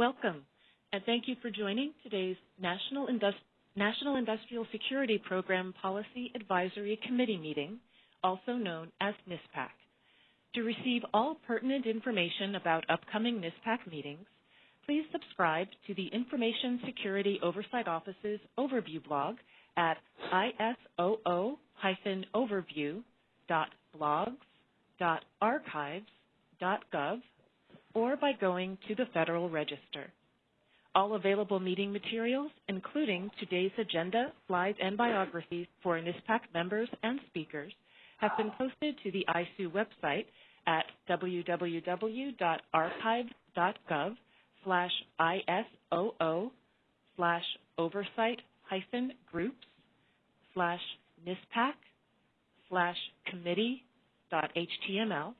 Welcome, and thank you for joining today's National, Indust National Industrial Security Program Policy Advisory Committee meeting, also known as NISPAC. To receive all pertinent information about upcoming NISPAC meetings, please subscribe to the Information Security Oversight Office's overview blog at isoo-overview.blogs.archives.gov or by going to the Federal Register. All available meeting materials, including today's agenda, slides, and biographies for NISPAC members and speakers, have been posted to the ISOO website at www.archives.gov slash ISOO slash oversight hyphen groups slash NISPAC slash committee dot HTML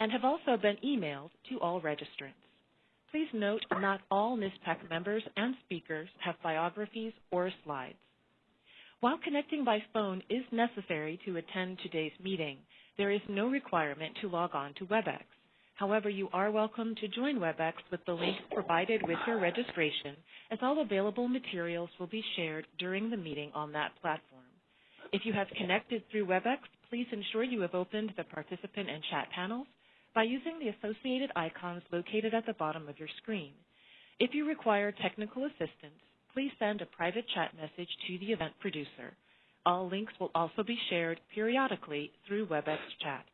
and have also been emailed to all registrants. Please note not all NISPAC members and speakers have biographies or slides. While connecting by phone is necessary to attend today's meeting, there is no requirement to log on to WebEx. However, you are welcome to join WebEx with the link provided with your registration, as all available materials will be shared during the meeting on that platform. If you have connected through WebEx, please ensure you have opened the participant and chat panels by using the associated icons located at the bottom of your screen. If you require technical assistance, please send a private chat message to the event producer. All links will also be shared periodically through WebEx chat.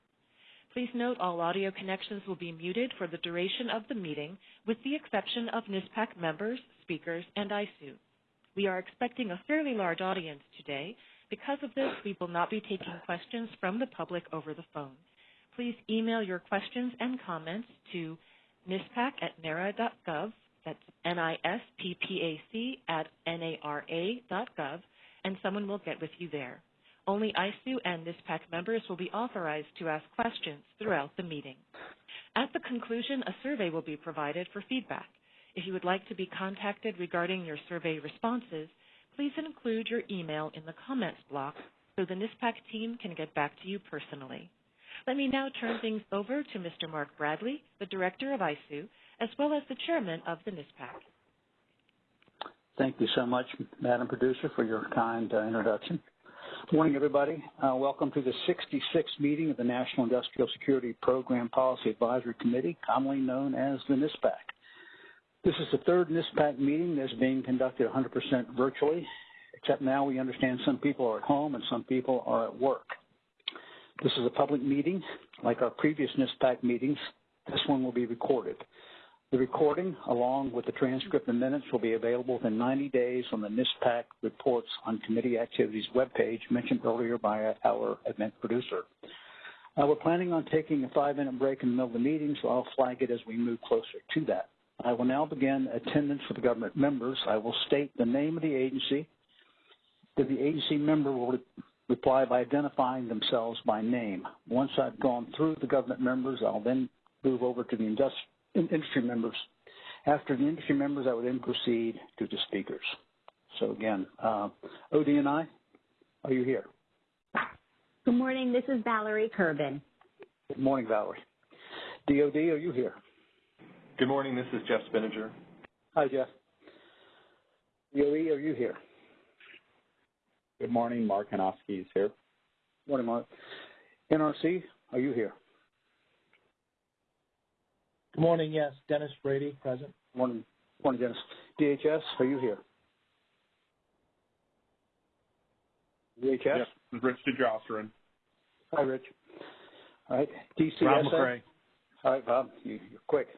Please note all audio connections will be muted for the duration of the meeting, with the exception of NISPAC members, speakers, and ISOO. We are expecting a fairly large audience today. Because of this, we will not be taking questions from the public over the phone. Please email your questions and comments to nispac at nara.gov, that's N-I-S-P-P-A-C at N-A-R-A.gov, and someone will get with you there. Only ISOO and NISPAC members will be authorized to ask questions throughout the meeting. At the conclusion, a survey will be provided for feedback. If you would like to be contacted regarding your survey responses, please include your email in the comments block so the NISPAC team can get back to you personally. Let me now turn things over to Mr. Mark Bradley, the Director of ISOO, as well as the Chairman of the NISPAC. Thank you so much, Madam Producer, for your kind uh, introduction. Good morning, everybody. Uh, welcome to the 66th meeting of the National Industrial Security Program Policy Advisory Committee, commonly known as the NISPAC. This is the third NISPAC meeting that's being conducted 100% virtually, except now we understand some people are at home and some people are at work. This is a public meeting. Like our previous NISPAC meetings, this one will be recorded. The recording, along with the transcript and minutes, will be available within 90 days on the NISPAC Reports on Committee Activities webpage mentioned earlier by our event producer. Uh, we're planning on taking a five-minute break in the middle of the meeting, so I'll flag it as we move closer to that. I will now begin attendance for the government members. I will state the name of the agency. That the agency member will reply by identifying themselves by name. Once I've gone through the government members, I'll then move over to the industry members. After the industry members, I would then proceed to the speakers. So again, uh, ODNI, are you here? Good morning. This is Valerie Kerbin. Good morning, Valerie. DOD, are you here? Good morning. This is Jeff Spinnanger. Hi, Jeff. DOE, are you here? Good morning. Mark Hanofsky is here. Morning, Mark. NRC, are you here? Good morning. Yes, Dennis Brady, present. Morning, morning, Dennis. DHS, are you here? DHS? Yes, this is Rich DeJausserand. Hi, Rich. All right, DCSA. Rob McCray. All right, Bob, you, are quick.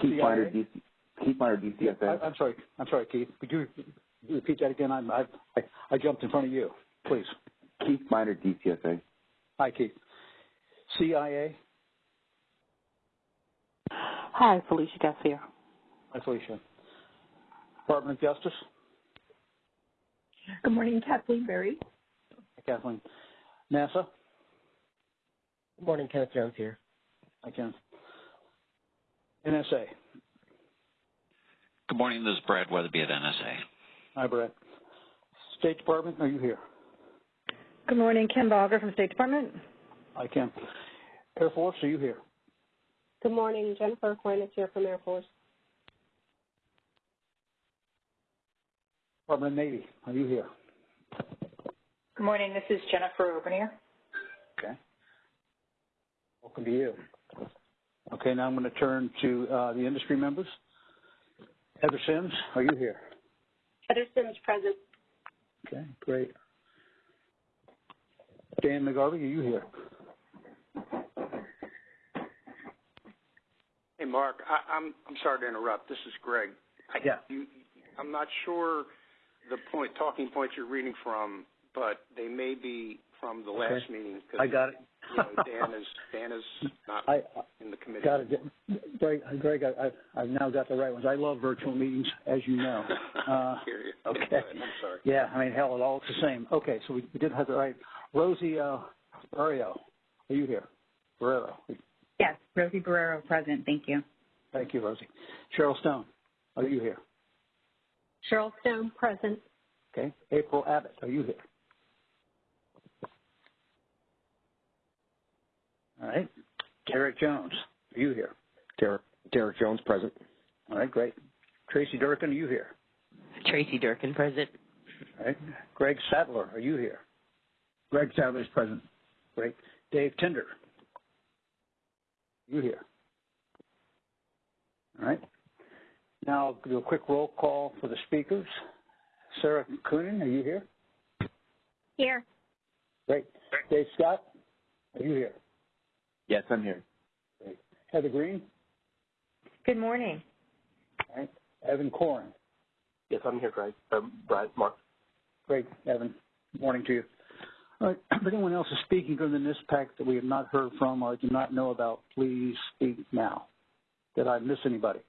Keith Meyer, DC, Keith Meyer, DCSA. I, am sorry. I'm sorry, Keith. Could you repeat that again? I'm, I, I, I jumped in front of you. Please. Keith Minard, DCSA. Hi, Keith. CIA. Hi, Felicia Garcia. Hi, Felicia. Department of Justice. Good morning, Kathleen Berry. Hi, Kathleen. NASA. Good morning, Kenneth Jones here. Hi, Kenneth. NSA. Good morning. This is Brad Weatherby at NSA. Hi, Brad. State Department, are you here? Good morning, Kim Balger from State Department. Hi, Kim. Air Force, are you here? Good morning. Jennifer Aquinas here from Air Force. Department of Navy, are you here? Good morning. This is Jennifer Obernier. Okay. Welcome to you. Okay, now I'm going to turn to uh, the industry members. Heather Sims, are you here? Heather Sims, present. Okay, great. Dan McGarvey, are you here? Hey, Mark. I, I'm I'm sorry to interrupt. This is Greg. I, Yeah. You, I'm not sure the point talking points you're reading from, but they may be from the last Okay. meeting. I got it. You know, Dan is Dan is not I in the committee. got it. Greg, Greg I, I've, I've now got the right ones. I love virtual meetings, as you know. Uh, you. okay. I'm sorry. yeah, I mean, hell, it all it's the same. Okay, so we, we did have the right. Rosie uh, Barrio, are you here? Barrero. Yes, Rosie Barrero, present. Thank you. Thank you, Rosie. Cheryl Stone, are you here? Cheryl Stone, present. Okay. April Abbott, are you here? All right. Derek Jones, are you here? Derek, Derek Jones, present. All right, great. Tracy Durkin, are you here? Tracy Durkin, present. All right. Greg Sadler, are you here? Greg Sadler is present. Great. Dave Tinder, you here? All right. Now I'll do a quick roll call for the speakers. Sarah Coonan, are you here? Here. Great. Dave Scott, are you here? Yes, I'm here. Great. Heather Green, Good morning. all right. Evan Corin, Yes, I'm here, Greg. Um, Brad, Mark. Great, Evan. Good morning to you. All right. If anyone else is speaking during the NISPAC that we have not heard from or do not know about, please speak now. Did I miss anybody?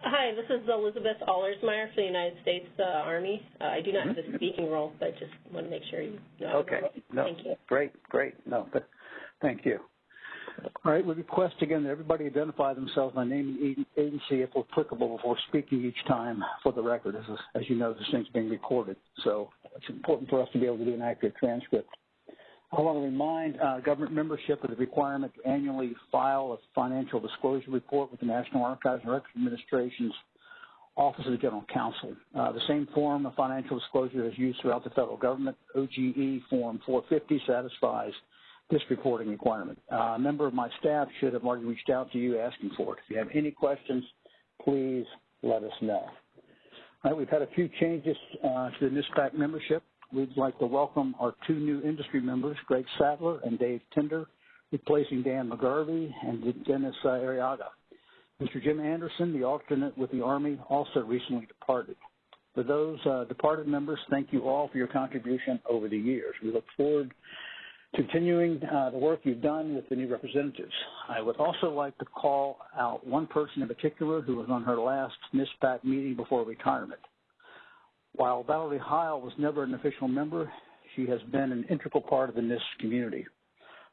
Hi, this is Elizabeth Allersmeyer for the United States uh, Army. Uh, I do not have a speaking role, but just want to make sure you know. Okay. No. Thank you. Great, great. No, but thank you. All right. We request again that everybody identify themselves by name and agency, if applicable, before speaking each time for the record. As, as you know, this thing's being recorded, so it's important for us to be able to do an accurate transcript. I want to remind uh, government membership of the requirement to annually file a financial disclosure report with the National Archives and Records Administration's Office of the General Counsel. Uh, the same form of financial disclosure is used throughout the federal government. OGE Form 450 satisfies this reporting requirement. Uh, a member of my staff should have already reached out to you asking for it. If you have any questions, please let us know. All right, we've had a few changes uh, to the NISPAC membership. We'd like to welcome our two new industry members, Greg Sadler and Dave Tinder, replacing Dan McGarvey and Dennis uh, Ariaga. Mr. Jim Anderson, the alternate with the Army, also recently departed. For those uh, departed members, thank you all for your contribution over the years. We look forward continuing uh, the work you've done with the new representatives. I would also like to call out one person in particular who was on her last NISPAC meeting before retirement. While Valerie Heil was never an official member, she has been an integral part of the NISP community.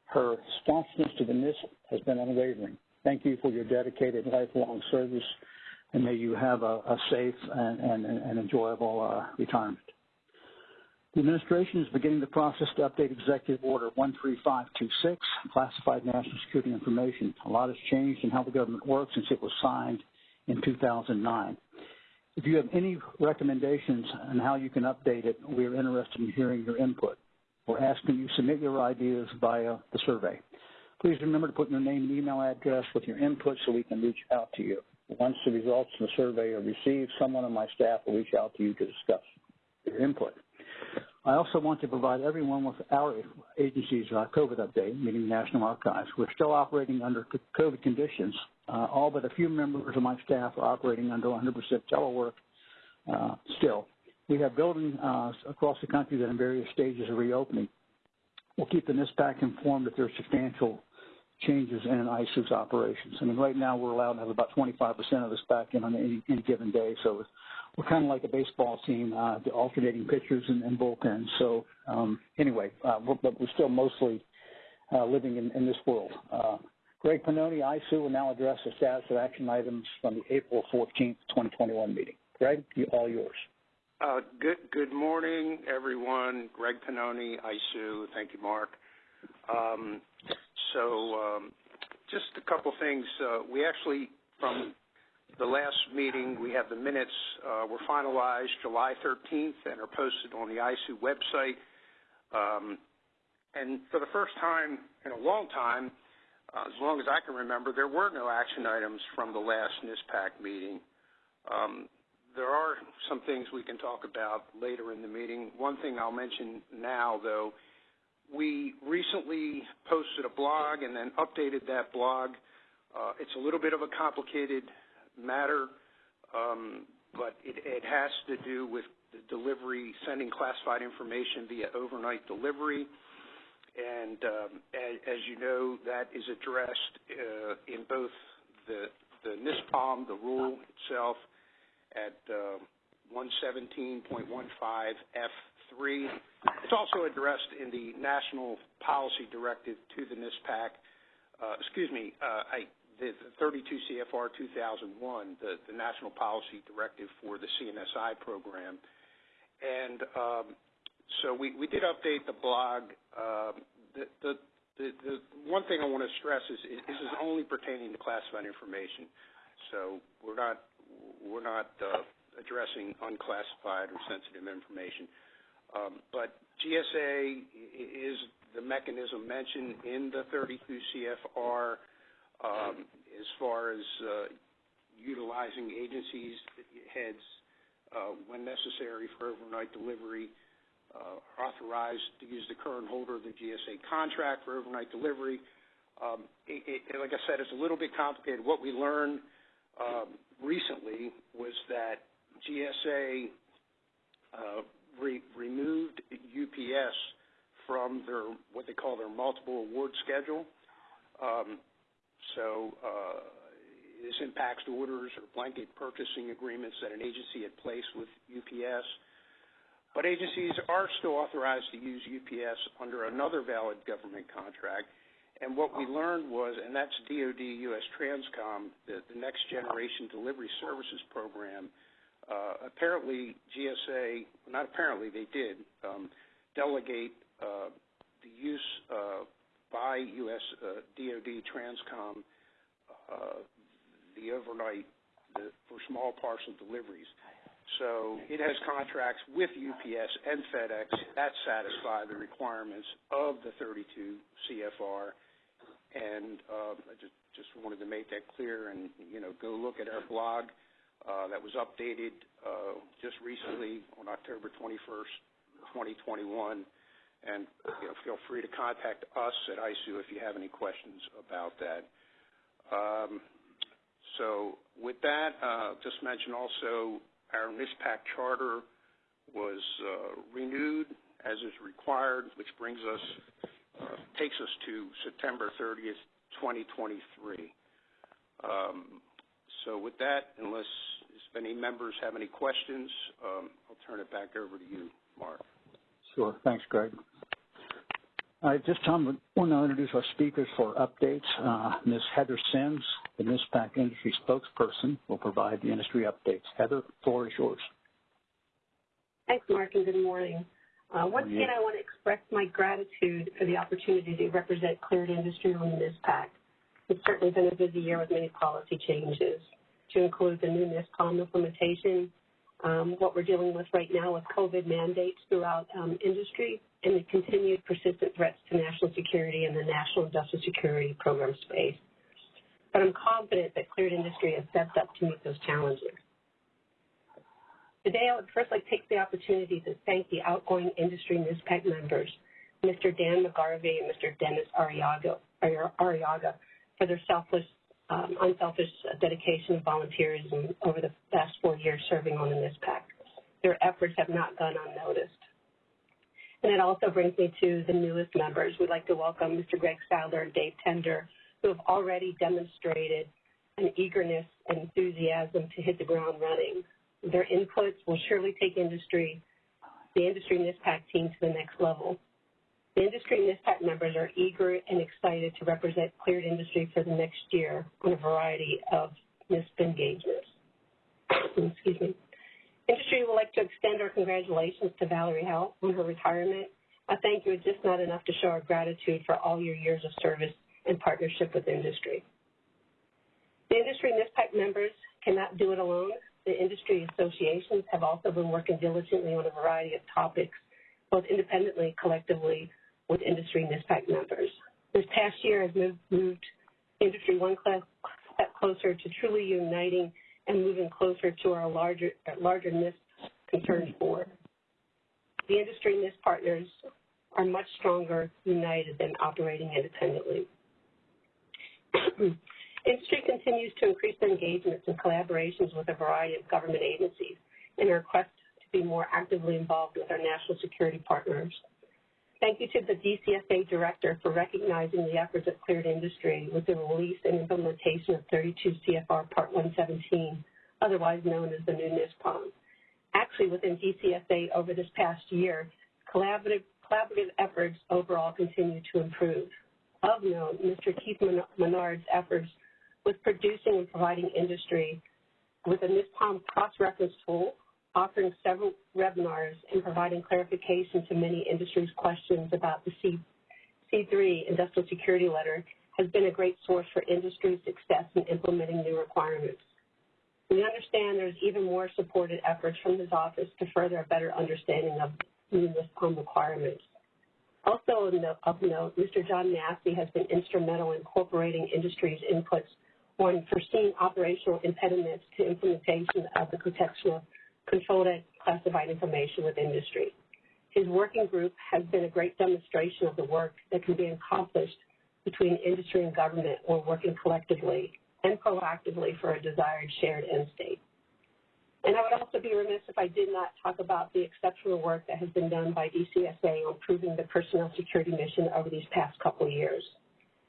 Her sponsoreness to the NISP has been unwavering. Thank you for your dedicated lifelong service, and may you have a, a safe and, and, and enjoyable uh, retirement. The administration is beginning the process to update Executive Order 13526, classified national security information. A lot has changed in how the government works since it was signed in 2009. If you have any recommendations on how you can update it, we are interested in hearing your input. We're asking you submit your ideas via the survey. Please remember to put your name and email address with your input so we can reach out to you. Once the results of the survey are received, someone on my staff will reach out to you to discuss your input. I also want to provide everyone with our agency's uh, COVID update, meaning the National Archives. We're still operating under COVID conditions. Uh, all but a few members of my staff are operating under 100% telework uh, still. We have buildings uh, across the country that are in various stages of reopening. We'll keep the NISPAC informed if there are substantial changes in ISOO's operations. I mean, right now we're allowed to have about 25% of this back in on any, any given day, so we're kind of like a baseball team, uh, alternating pitchers and, and bullpens. So um, anyway, uh, we're, but we're still mostly uh, living in, in this world. Uh, Greg Pannoni, ISOO, will now address the status of action items from the April 14th, 2021 meeting. Greg, you, all yours. Uh, good good morning, everyone. Greg Pannoni, ISOO. Thank you, Mark. Um, so um, just a couple things. Uh, we actually, from the last meeting, we have the minutes uh, were finalized July 13th and are posted on the ISOO website. Um, and for the first time in a long time, uh, as long as I can remember, there were no action items from the last NISPAC meeting. Um, there are some things we can talk about later in the meeting. One thing I'll mention now, though, we recently posted a blog and then updated that blog. Uh, it's a little bit of a complicated matter, um, but it, has to do with the delivery, sending classified information via overnight delivery. And um, as, you know, that is addressed uh, in both the, NISPOM, the rule itself, at uh, 117.15F3. It's also addressed in the National Policy Directive to the NISPAC. Uh, excuse me, uh, I, the, the, 32 CFR 2001, the, the, National Policy Directive for the CNSI program. And um, so we, did update the blog. Um, the, one thing I want to stress is, is this is only pertaining to classified information. So we're not we're not uh, addressing unclassified or sensitive information. Um, but GSA is the mechanism mentioned in the 32 CFR as far as uh, utilizing agencies heads uh, when necessary for overnight delivery, uh, authorized to use the current holder of the GSA contract for overnight delivery. Um, like I said, it's a little bit complicated. What we learned um, recently was that GSA re- removed UPS from their what they call their multiple award schedule. So uh, this impacts orders or blanket purchasing agreements that an agency had placed with UPS. But agencies are still authorized to use UPS under another valid government contract, and what we learned was, and that's DoD U.S. Transcom, the, Next Generation Delivery Services Program. Uh, apparently, GSA, not apparently, they did um, delegate uh, the use by U.S. Uh, DoD Transcom uh, the overnight the, for small parcel deliveries. So it has contracts with UPS and FedEx that satisfy the requirements of the 32 CFR and uh, I just just wanted to make that clear. And you know, go look at our blog uh, that was updated uh, just recently on October 21st, 2021. And feel free to contact us at ISOO if you have any questions about that. Um, so with that, uh, just mention also our NISPAC charter was uh, renewed as is required, which brings us uh, takes us to September 30th, 2023. Um, so with that, unless any members have any questions, um, I'll turn it back over to you, Mark. Sure. Thanks, Greg. At this time, we want to introduce our speakers for updates. Uh, Ms. Heather Sims, the NISPAC industry spokesperson, will provide the industry updates. Heather, the floor is yours. Thanks, Mark, and good morning. Uh, once again, I want to express my gratitude for the opportunity to represent cleared industry on the NISPAC. It's certainly been a busy year with many policy changes to include the new NISPOM implementation, um, what we're dealing with right now with COVID mandates throughout um, industry, and the continued persistent threats to national security and the national industrial security program space. But I'm confident that cleared industry has stepped up to meet those challenges. Today, I would first like to take the opportunity to thank the outgoing industry NISPAC members, Mr. Dan McGarvey and Mr. Dennis Ariaga, Ariaga for their selfless, Um, unselfish dedication and volunteerism over the past four years serving on the NISPAC. Their efforts have not gone unnoticed. And it also brings me to the newest members. We'd like to welcome Mr. Greg Sadler and Dave Tender, who have already demonstrated an eagerness and enthusiasm to hit the ground running. Their inputs will surely take industry, the industry NISPAC team to the next level. The industry NISPAC members are eager and excited to represent cleared industry for the next year on a variety of NISP engagements. Excuse me. Industry would like to extend our congratulations to Valerie Heil on her retirement. A thank you is just not enough to show our gratitude for all your years of service in partnership with industry. The industry NISPAC members cannot do it alone. The industry associations have also been working diligently on a variety of topics, both independently, collectively, with industry NISPAC members. This past year has moved, moved industry one class, step closer to truly uniting and moving closer to our larger, larger NISP concerns board. The industry NISP partners are much stronger united than operating independently. Industry continues to increase their engagements and collaborations with a variety of government agencies in a quest to be more actively involved with our national security partners. Thank you to the DCSA Director for recognizing the efforts of Cleared Industry with the release and implementation of 32 CFR Part 117, otherwise known as the new NISPOM. Actually, within DCSA over this past year, collaborative, collaborative efforts overall continue to improve. Of note, Mr. Keith Minard's efforts with producing and providing industry with a NISPOM cross-reference tool, offering several webinars, and providing clarification to many industry's questions about the C, C3 Industrial Security Letter has been a great source for industry's success in implementing new requirements. We understand there's even more supported efforts from his office to further a better understanding of new NISPOM requirements. Also of note, Mr. John Massey has been instrumental in incorporating industry's inputs on foreseen operational impediments to implementation of the protection of controlled classified information with industry. His working group has been a great demonstration of the work that can be accomplished between industry and government when working collectively and proactively for a desired shared end state. And I would also be remiss if I did not talk about the exceptional work that has been done by DCSA on improving the personnel security mission over these past couple years.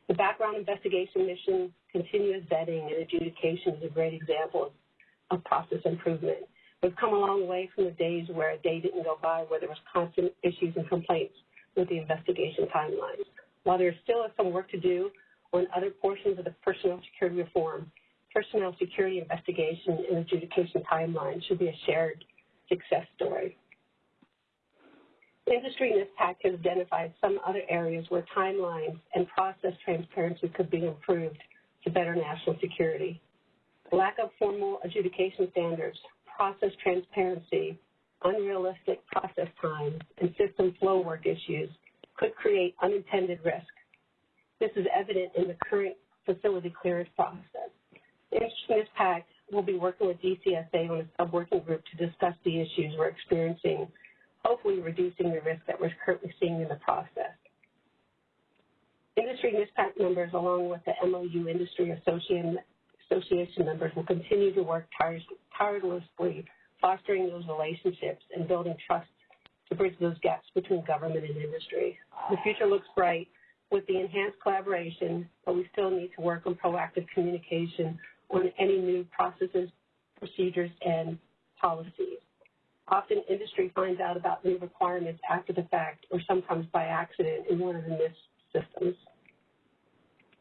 The background investigation mission, continuous vetting, and adjudication is a great example of process improvement. We've come a long way from the days where a day didn't go by where there was constant issues and complaints with the investigation timelines. While there still is some work to do on other portions of the personnel security reform, personnel security investigation and adjudication timelines should be a shared success story. Industry NISPAC has identified some other areas where timelines and process transparency could be improved to better national security. Lack of formal adjudication standards, process transparency, unrealistic process times, and system flow work issues could create unintended risk. This is evident in the current facility clearance process. Industry NISPAC will be working with DCSA on a sub-working group to discuss the issues we're experiencing hopefully reducing the risk that we're currently seeing in the process. Industry NISPAC members, along with the MOU Industry Association, Association members, will continue to work tirelessly fostering those relationships and building trust to bridge those gaps between government and industry. The future looks bright with the enhanced collaboration, but we still need to work on proactive communication on any new processes, procedures, and policies. Often industry finds out about new requirements after the fact or sometimes by accident in one of the NISP systems.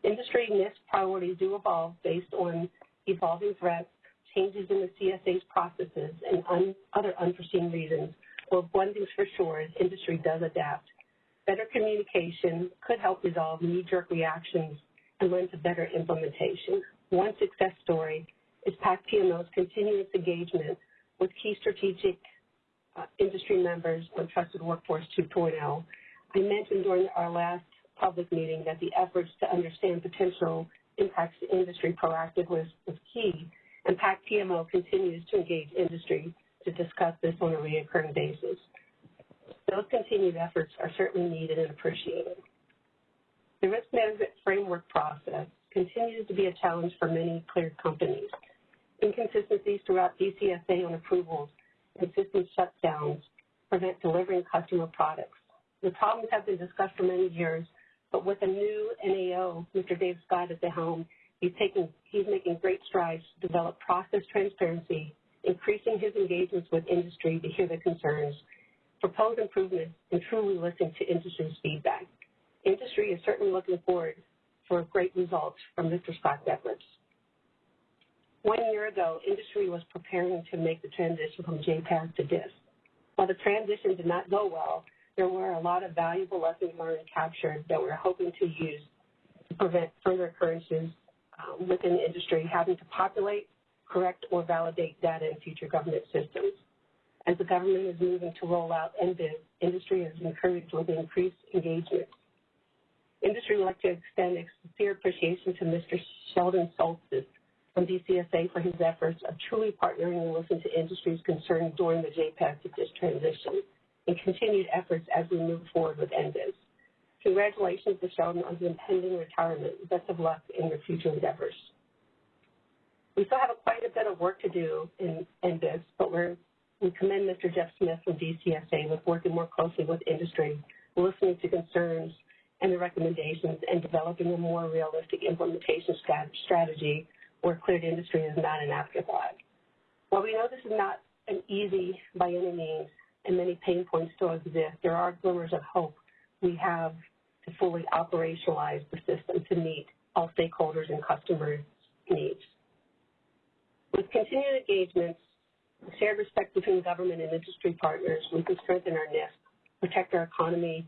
Industry NISP priorities do evolve based on evolving threats, changes in the CSA's processes, and un other unforeseen reasons. Well, one thing's for sure is industry does adapt. Better communication could help resolve knee-jerk reactions and lend to better implementation. One success story is PAC PMO's continuous engagement with key strategic uh, industry members on Trusted Workforce 2.0. I mentioned during our last public meeting that the efforts to understand potential impacts to industry proactive was, key, and PAC PMO continues to engage industry to discuss this on a recurring basis. Those continued efforts are certainly needed and appreciated. The risk management framework process continues to be a challenge for many cleared companies. Inconsistencies throughout DCSA on approvals and system shutdowns prevent delivering customer products. The problems have been discussed for many years, but with a new NAO, Mr. Dave Scott at the helm, he's taking he's making great strides to develop process transparency, increasing his engagements with industry to hear their concerns, propose improvements, and truly listen to industry's feedback. Industry is certainly looking forward for great results from Mr. Scott's efforts. One year ago, industry was preparing to make the transition from JPAS to DISS. While the transition did not go well, there were a lot of valuable lessons learned captured that we're hoping to use to prevent further occurrences um, within the industry having to populate, correct, or validate data in future government systems. As the government is moving to roll out NBIS, industry is encouraged with increased engagement. Industry would like to extend a sincere appreciation to Mr. Sheldon Soltis from DCSA for his efforts of truly partnering and listening to industry's concerns during the JPAS to this transition and continued efforts as we move forward with NBIS. Congratulations to Sheldon on his impending retirement. Best of luck in your future endeavors. We still have quite a bit of work to do in NBIS, but we commend Mr. Jeff Smith from DCSA with working more closely with industry, listening to concerns and the recommendations, and developing a more realistic implementation strategy where cleared industry is not an afterthought. While we know this is not an easy by any means, and many pain points still exist, there are glimmers of hope we have to fully operationalize the system to meet all stakeholders and customers' needs. With continued engagements, shared respect between government and industry partners, we can strengthen our NISP, protect our economy,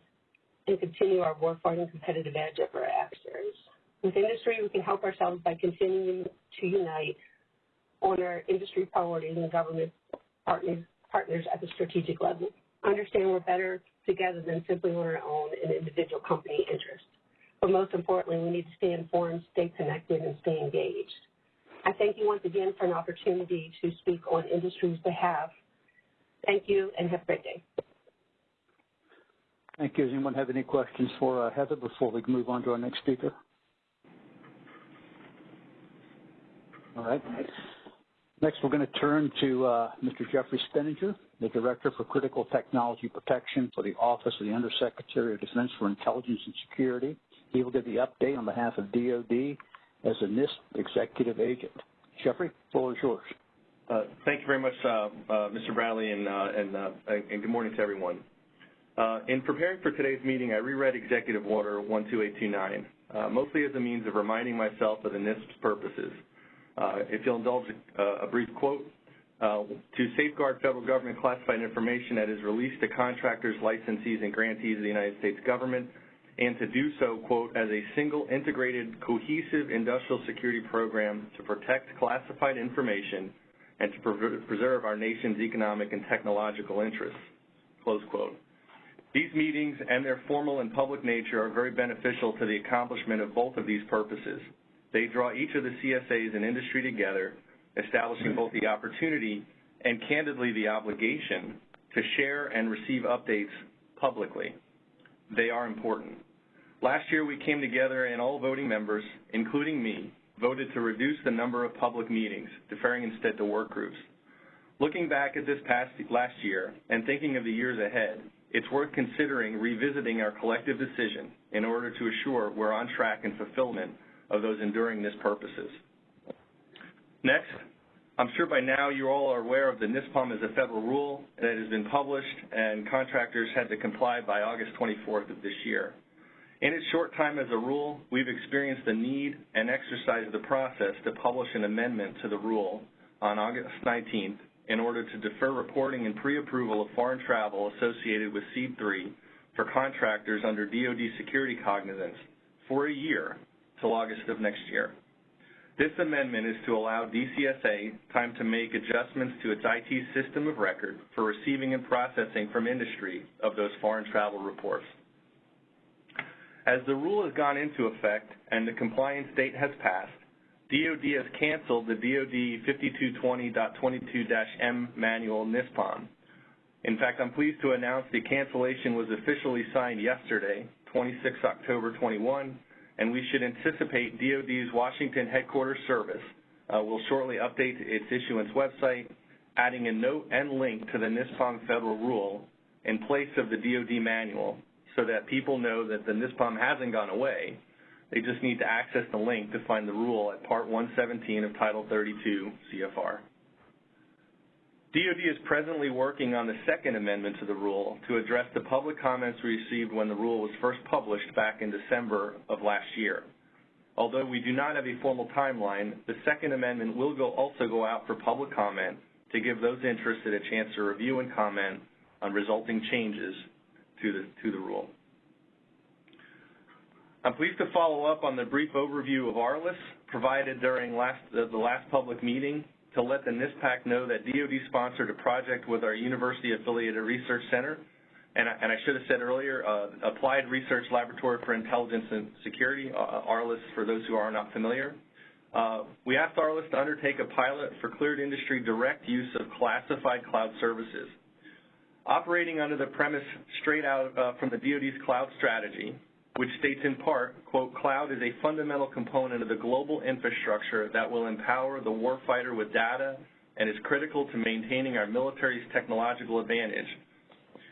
and continue our warfighting competitive edge over our adversaries. With industry, we can help ourselves by continuing to unite on our industry priorities and government partners, partners at the strategic level. Understand we're better together than simply on our own in individual company interests. But most importantly, we need to stay informed, stay connected, and stay engaged. I thank you once again for an opportunity to speak on industry's behalf. Thank you and have a great day. Thank you. Does anyone have any questions for uh, Heather before we move on to our next speaker? All right. Next, we're going to turn to uh, Mr. Jeffrey Spinnanger, the Director for Critical Technology Protection for the Office of the Undersecretary of Defense for Intelligence and Security. He will give the update on behalf of DOD as a NISP executive agent. Jeffrey, the floor is yours. Uh, thank you very much, uh, uh Mr. Bradley, and, uh, and, uh, and, good morning to everyone. in preparing for today's meeting, I reread Executive Order 12829, mostly as a means of reminding myself of the NISP's purposes. If you'll indulge a brief quote, uh, to safeguard federal government classified information that is released to contractors, licensees, and grantees of the United States government, and to do so, quote, as a single integrated, cohesive industrial security program to protect classified information and to pre preserve our nation's economic and technological interests, close quote. These meetings and their formal and public nature are very beneficial to the accomplishment of both of these purposes. They draw each of the CSAs and industry together establishing both the opportunity and candidly the obligation to share and receive updates publicly. They are important. Last year we came together and all voting members, including me, voted to reduce the number of public meetings, deferring instead to work groups. Looking back at this past last year and thinking of the years ahead, it's worth considering revisiting our collective decision in order to assure we're on track in fulfillment of those enduring NISP purposes. Next, I'm sure by now you all are aware of the NISPOM as a federal rule that has been published and contractors had to comply by August 24th of this year. In its short time as a rule, we've experienced the need and exercised the process to publish an amendment to the rule on August 19th in order to defer reporting and pre-approval of foreign travel associated with SEAD 3 for contractors under DoD security cognizance for a year till August of next year. This amendment is to allow DCSA time to make adjustments to its IT system of record for receiving and processing from industry of those foreign travel reports. As the rule has gone into effect and the compliance date has passed, DoD has canceled the DoD 5220.22-M manual NISPOM. In fact, I'm pleased to announce the cancellation was officially signed yesterday, 26 October 21, and we should anticipate DoD's Washington headquarters service uh, will shortly update its issuance website, adding a note and link to the NISPOM federal rule in place of the DoD manual so that people know that the NISPOM hasn't gone away. They just need to access the link to find the rule at Part 117 of Title 32 CFR. DoD is presently working on the second amendment to the rule to address the public comments we received when the rule was first published back in December of last year. Although we do not have a formal timeline, the second amendment will go, also go out for public comment to give those interested a chance to review and comment on resulting changes to the, to the rule. I'm pleased to follow up on the brief overview of ARLIS provided during last, the, the last public meeting to let the NISPAC know that DOD sponsored a project with our university-affiliated research center, and I, and I should have said earlier, uh, Applied Research Laboratory for Intelligence and Security, uh, ARLIS for those who are not familiar. Uh, we asked ARLIS to undertake a pilot for cleared industry direct use of classified cloud services. Operating under the premise straight out uh, from the DoD's cloud strategy, which states in part, quote, cloud is a fundamental component of the global infrastructure that will empower the warfighter with data and is critical to maintaining our military's technological advantage.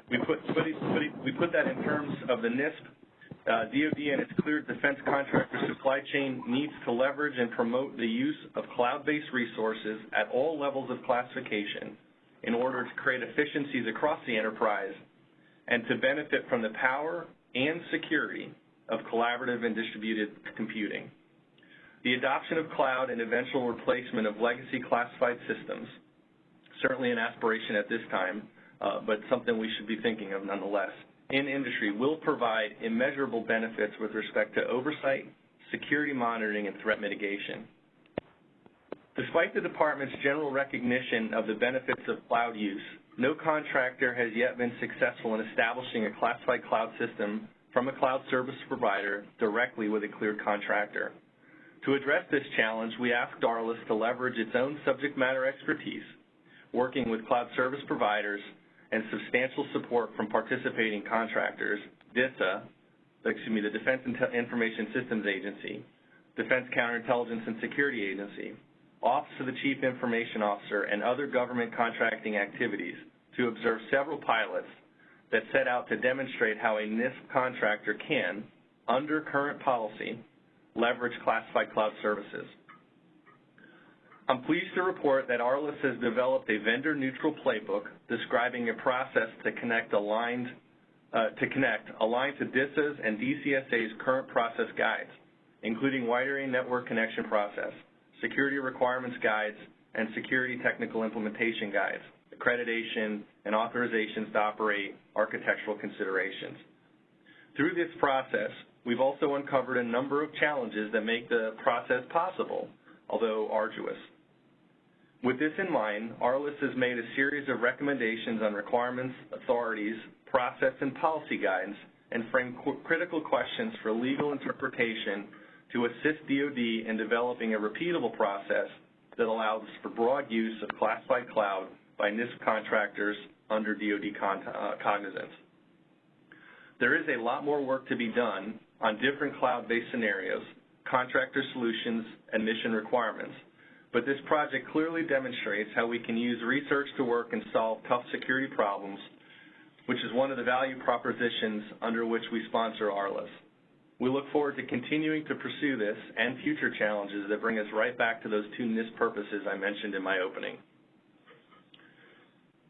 We put, put, it, put it, we put that in terms of the NISP. Uh, DoD and its cleared defense contractor supply chain needs to leverage and promote the use of cloud-based resources at all levels of classification in order to create efficiencies across the enterprise and to benefit from the power and security of collaborative and distributed computing. The adoption of cloud and eventual replacement of legacy classified systems, certainly an aspiration at this time, uh, but something we should be thinking of nonetheless, in industry will provide immeasurable benefits with respect to oversight, security monitoring, and threat mitigation. Despite the Department's general recognition of the benefits of cloud use, no contractor has yet been successful in establishing a classified cloud system from a cloud service provider directly with a cleared contractor. To address this challenge, we asked ARLIS to leverage its own subject matter expertise, working with cloud service providers and substantial support from participating contractors, DISA, excuse me, the Defense Information Systems Agency, Defense Counterintelligence and Security Agency, Office of the Chief Information Officer, and other government contracting activities to observe several pilots that set out to demonstrate how a NISP contractor can, under current policy, leverage classified cloud services. I'm pleased to report that ARLIS has developed a vendor-neutral playbook describing a process to connect aligned uh, to connect aligned to DISA's and DCSA's current process guides, including wide area network connection process, security requirements guides, and security technical implementation guides, accreditation, and authorizations to operate architectural considerations. Through this process, we've also uncovered a number of challenges that make the process possible, although arduous. With this in mind, ARLIS has made a series of recommendations on requirements, authorities, process, and policy guidance, and framed critical questions for legal interpretation to assist DoD in developing a repeatable process that allows for broad use of classified cloud by NISP contractors under DoD uh, cognizance. There is a lot more work to be done on different cloud-based scenarios, contractor solutions, and mission requirements, but this project clearly demonstrates how we can use research to work and solve tough security problems, which is one of the value propositions under which we sponsor ARLIS. We look forward to continuing to pursue this and future challenges that bring us right back to those two NISP purposes I mentioned in my opening.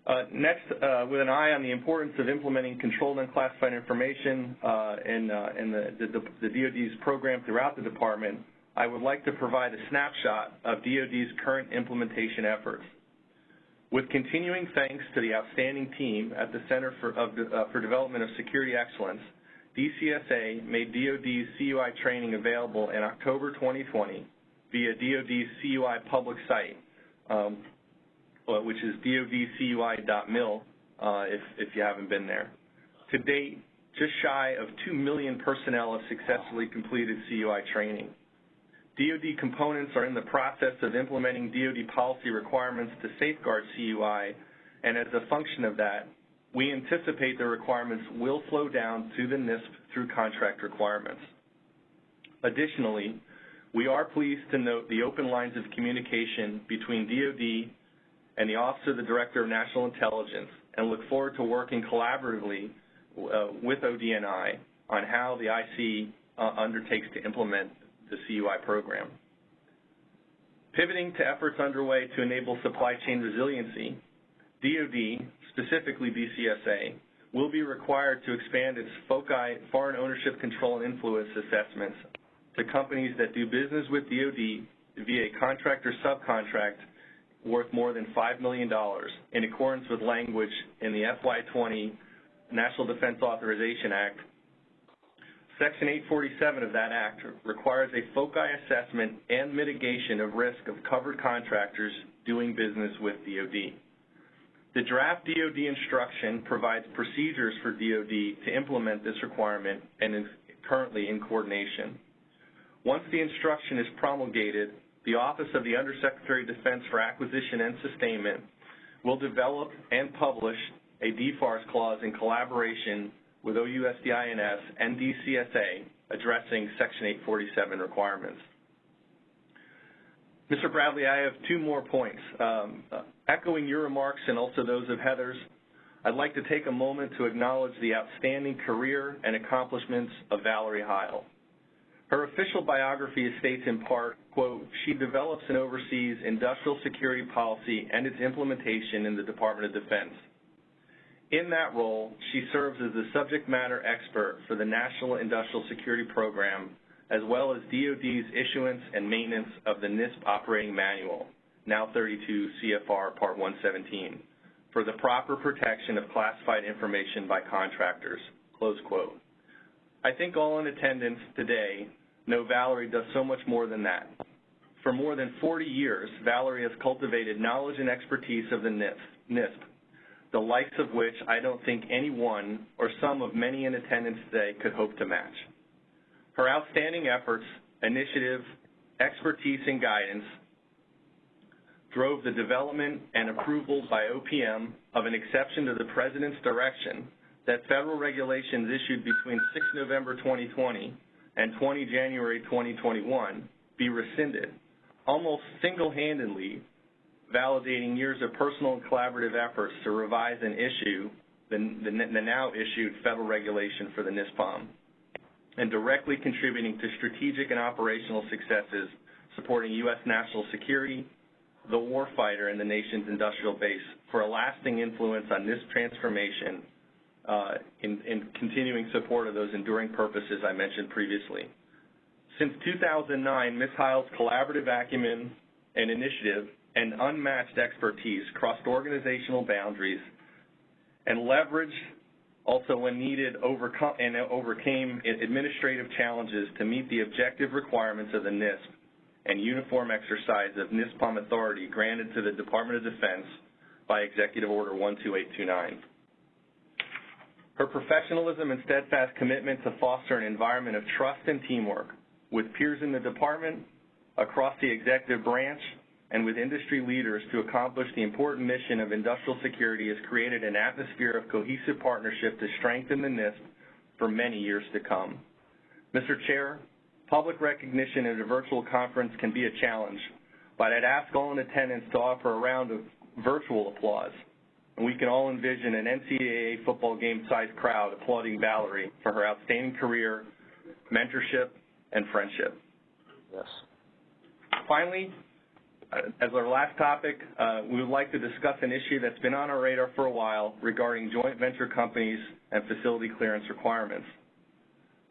Uh, next, uh, with an eye on the importance of implementing controlled unclassified information uh, in, the, DoD's program throughout the department, I would like to provide a snapshot of DoD's current implementation efforts. With continuing thanks to the outstanding team at the Center for Development of Security Excellence, DCSA made DoD's CUI training available in October 2020 via DoD's CUI public site, um, which is dodcui.mil uh, if, if you haven't been there. To date, just shy of 2 million personnel have successfully completed CUI training. DoD components are in the process of implementing DoD policy requirements to safeguard CUI, and as a function of that, we anticipate the requirements will flow down to the NISP through contract requirements. Additionally, we are pleased to note the open lines of communication between DoD and the Office of the Director of National Intelligence and look forward to working collaboratively uh, with ODNI on how the IC uh, undertakes to implement the CUI program. Pivoting to efforts underway to enable supply chain resiliency, DoD, specifically DCSA, will be required to expand its FOCI, Foreign Ownership Control and Influence assessments, to companies that do business with DoD via a contract or subcontract worth more than $5 million in accordance with language in the FY20 National Defense Authorization Act Section 847 of that act requires a FOCI assessment and mitigation of risk of covered contractors doing business with DoD. The draft DoD instruction provides procedures for DoD to implement this requirement and is currently in coordination. Once the instruction is promulgated, the Office of the Undersecretary of Defense for Acquisition and Sustainment will develop and publish a DFARS clause in collaboration with OUSDINS and DCSA addressing Section 847 requirements. Mr. Bradley, I have two more points. Um, echoing your remarks and also those of Heather's, I'd like to take a moment to acknowledge the outstanding career and accomplishments of Valerie Heil. Her official biography states in part, quote, she develops and oversees industrial security policy and its implementation in the Department of Defense. In that role, she serves as the subject matter expert for the National Industrial Security Program, as well as DoD's issuance and maintenance of the NISP Operating Manual, now 32 CFR Part 117, for the proper protection of classified information by contractors, close quote. I think all in attendance today know Valerie does so much more than that. For more than 40 years, Valerie has cultivated knowledge and expertise of the NISP, the likes of which I don't think anyone or some of many in attendance today could hope to match. Her outstanding efforts, initiative, expertise, and guidance drove the development and approval by OPM of an exception to the President's direction that federal regulations issued between 6 November 2020 and 20 January 2021 be rescinded, almost single-handedly validating years of personal and collaborative efforts to revise and issue the, the, the now issued federal regulation for the NISPOM, and directly contributing to strategic and operational successes supporting U.S. national security, the warfighter, and the nation's industrial base for a lasting influence on this transformation uh, in, in continuing support of those enduring purposes I mentioned previously. Since 2009, Ms. Heil's collaborative acumen and initiative and unmatched expertise crossed organizational boundaries and leveraged also when needed overcome, and overcame administrative challenges to meet the objective requirements of the NISP and uniform exercise of NISPOM authority granted to the Department of Defense by Executive Order 12829. Her professionalism and steadfast commitment to foster an environment of trust and teamwork with peers in the department, across the executive branch, and with industry leaders to accomplish the important mission of industrial security has created an atmosphere of cohesive partnership to strengthen the NISP for many years to come. Mr. Chair, public recognition at a virtual conference can be a challenge, but I'd ask all in attendance to offer a round of virtual applause and we can all envision an NCAA football game-sized crowd applauding Valerie for her outstanding career, mentorship, and friendship. Yes. Finally, uh, as our last topic, uh, we would like to discuss an issue that's been on our radar for a while regarding joint venture companies and facility clearance requirements.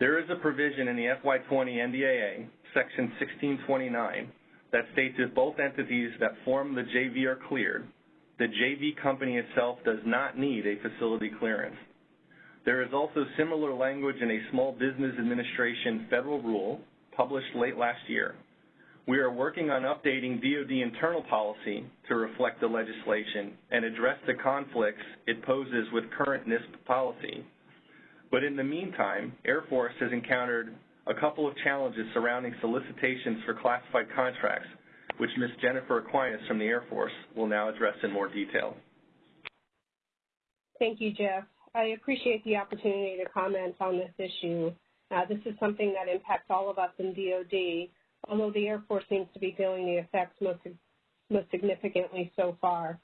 There is a provision in the FY20 NDAA, Section 1629, that states if both entities that form the JV are cleared, the JV company itself does not need a facility clearance. There is also similar language in a Small Business Administration federal rule published late last year. We are working on updating DoD internal policy to reflect the legislation and address the conflicts it poses with current NISP policy. But in the meantime, Air Force has encountered a couple of challenges surrounding solicitations for classified contracts which Ms. Jennifer Aquinas from the Air Force will now address in more detail. Thank you, Jeff. I appreciate the opportunity to comment on this issue. Uh, this is something that impacts all of us in DoD, although the Air Force seems to be feeling the effects most, most significantly so far.